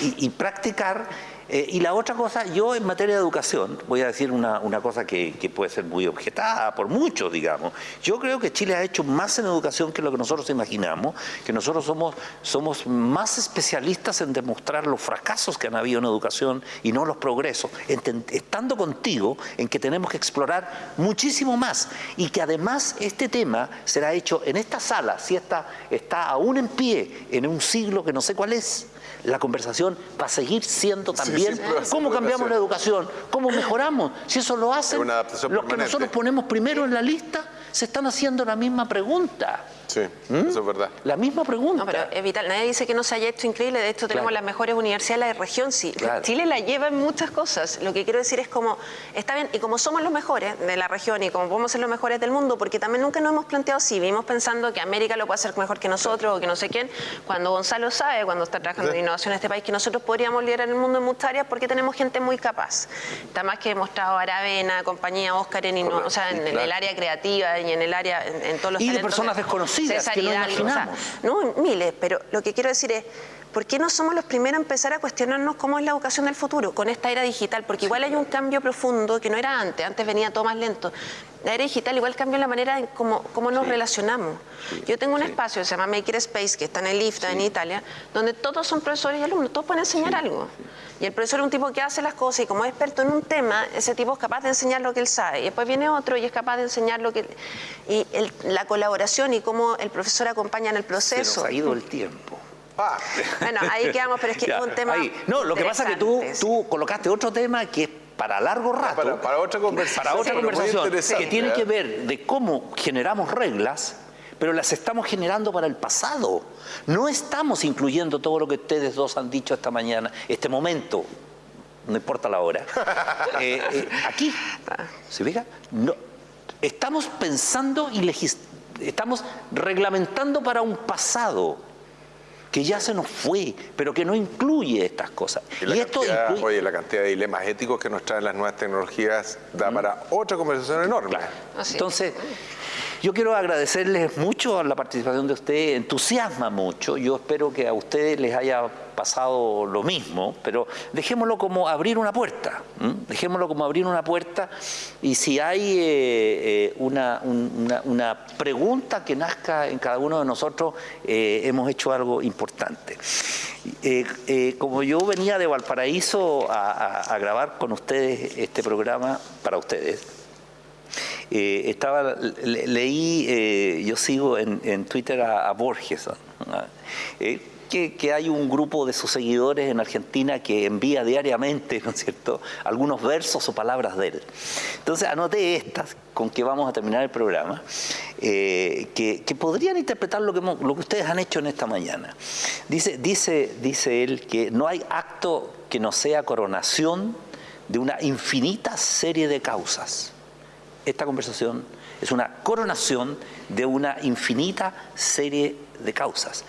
y, practicar eh, y la otra cosa, yo en materia de educación, voy a decir una, cosa que, puede ser muy objetada por muchos, digamos. Yo creo que Chile ha hecho más en educación que lo que nosotros imaginamos, que nosotros somos, somos más especialistas en demostrar los fracasos que han habido en educación y no los progresos, estando contigo en que tenemos que explorar muchísimo más y que además este tema será hecho en esta sala, si esta está aún en pie en un siglo que no sé cuál es, la conversación va a seguir siendo también cómo cambiamos la educación, cómo mejoramos. Si eso lo hacen los que nosotros ponemos primero en la lista, se están haciendo la misma pregunta. Sí, ¿Mm? eso es verdad. La misma pregunta. No, pero es vital. Nadie dice que no se haya hecho increíble. De hecho, tenemos las mejores universidades de la región. Sí, Chile la lleva en muchas cosas. Lo que quiero decir es como, está bien, y como somos los mejores de la región y como podemos ser los mejores del mundo, porque también nunca nos hemos planteado así. Vivimos pensando que América lo puede hacer mejor que nosotros o que no sé quién. Cuando Gonzalo sabe, cuando está trabajando en innovación en este país, que nosotros podríamos liderar el mundo en muchas áreas porque tenemos gente muy capaz. Está más que demostrado Aravena, compañía Oscar, en, o sea, en, el área creativa y en el área, en, todos los Y de personas desconocidas que no imaginamos. no, miles, pero lo que quiero decir es, ¿por qué no somos los primeros a empezar a cuestionarnos cómo es la educación del futuro con esta era digital? Porque igual hay un cambio profundo que no era antes, antes venía todo más lento. La era digital igual cambió la manera en cómo, cómo nos relacionamos. Yo tengo un espacio que se llama Maker Space, que está en el IFTA, en Italia, donde todos son profesores y alumnos, todos pueden enseñar algo. Y el profesor es un tipo que hace las cosas y como es experto en un tema, ese tipo es capaz de enseñar lo que él sabe. Y después viene otro y es capaz de enseñar lo que... Y la colaboración y cómo el profesor acompaña en el proceso. Se nos ha ido el tiempo. Ah. Bueno, ahí quedamos, pero es que es un tema. No, lo que pasa es que tú, tú colocaste otro tema que es para largo rato. Para, otra conversación. Para otra conversación. Que tiene que ver de cómo generamos reglas, pero las estamos generando para el pasado. No estamos incluyendo todo lo que ustedes dos han dicho esta mañana, este momento. No importa la hora. Eh, eh, aquí, ¿se fija? No, estamos pensando y estamos reglamentando para un pasado que ya se nos fue, pero que no incluye estas cosas. Y, esto Oye, la cantidad de dilemas éticos que nos traen las nuevas tecnologías da para otra conversación enorme. Entonces, yo quiero agradecerles mucho la participación de ustedes, entusiasma mucho, yo espero que a ustedes les haya pasado lo mismo, pero dejémoslo como abrir una puerta, dejémoslo como abrir una puerta y si hay eh, eh, una, pregunta que nazca en cada uno de nosotros, eh, hemos hecho algo importante. como yo venía de Valparaíso a grabar con ustedes este programa para ustedes, eh, estaba, leí, eh, yo sigo en, Twitter a, Borges, eh, que, hay un grupo de sus seguidores en Argentina que envía diariamente, ¿no es cierto?, algunos versos o palabras de él. Entonces anoté estas con que vamos a terminar el programa, que, podrían interpretar lo que, lo que ustedes han hecho en esta mañana. Dice, dice, dice él que no hay acto que no sea coronación de una infinita serie de causas esta conversación es una coronación de una infinita serie de causas.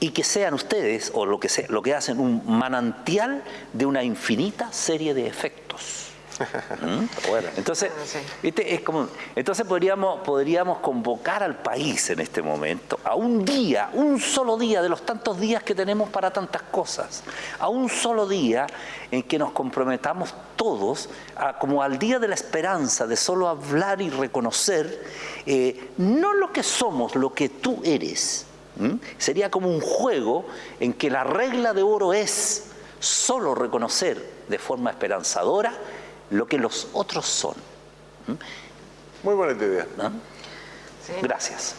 Y que sean ustedes, o lo que, lo que hacen, un manantial de una infinita serie de efectos. ¿Mm? Entonces, ah, Es como, entonces podríamos, podríamos convocar al país en este momento a un día, un solo día de los tantos días que tenemos para tantas cosas, a un solo día en que nos comprometamos todos a, como al día de la esperanza de solo hablar y reconocer eh, no lo que somos, lo que tú eres. Sería como un juego en que la regla de oro es solo reconocer de forma esperanzadora lo que los otros son. Muy buena idea. Gracias.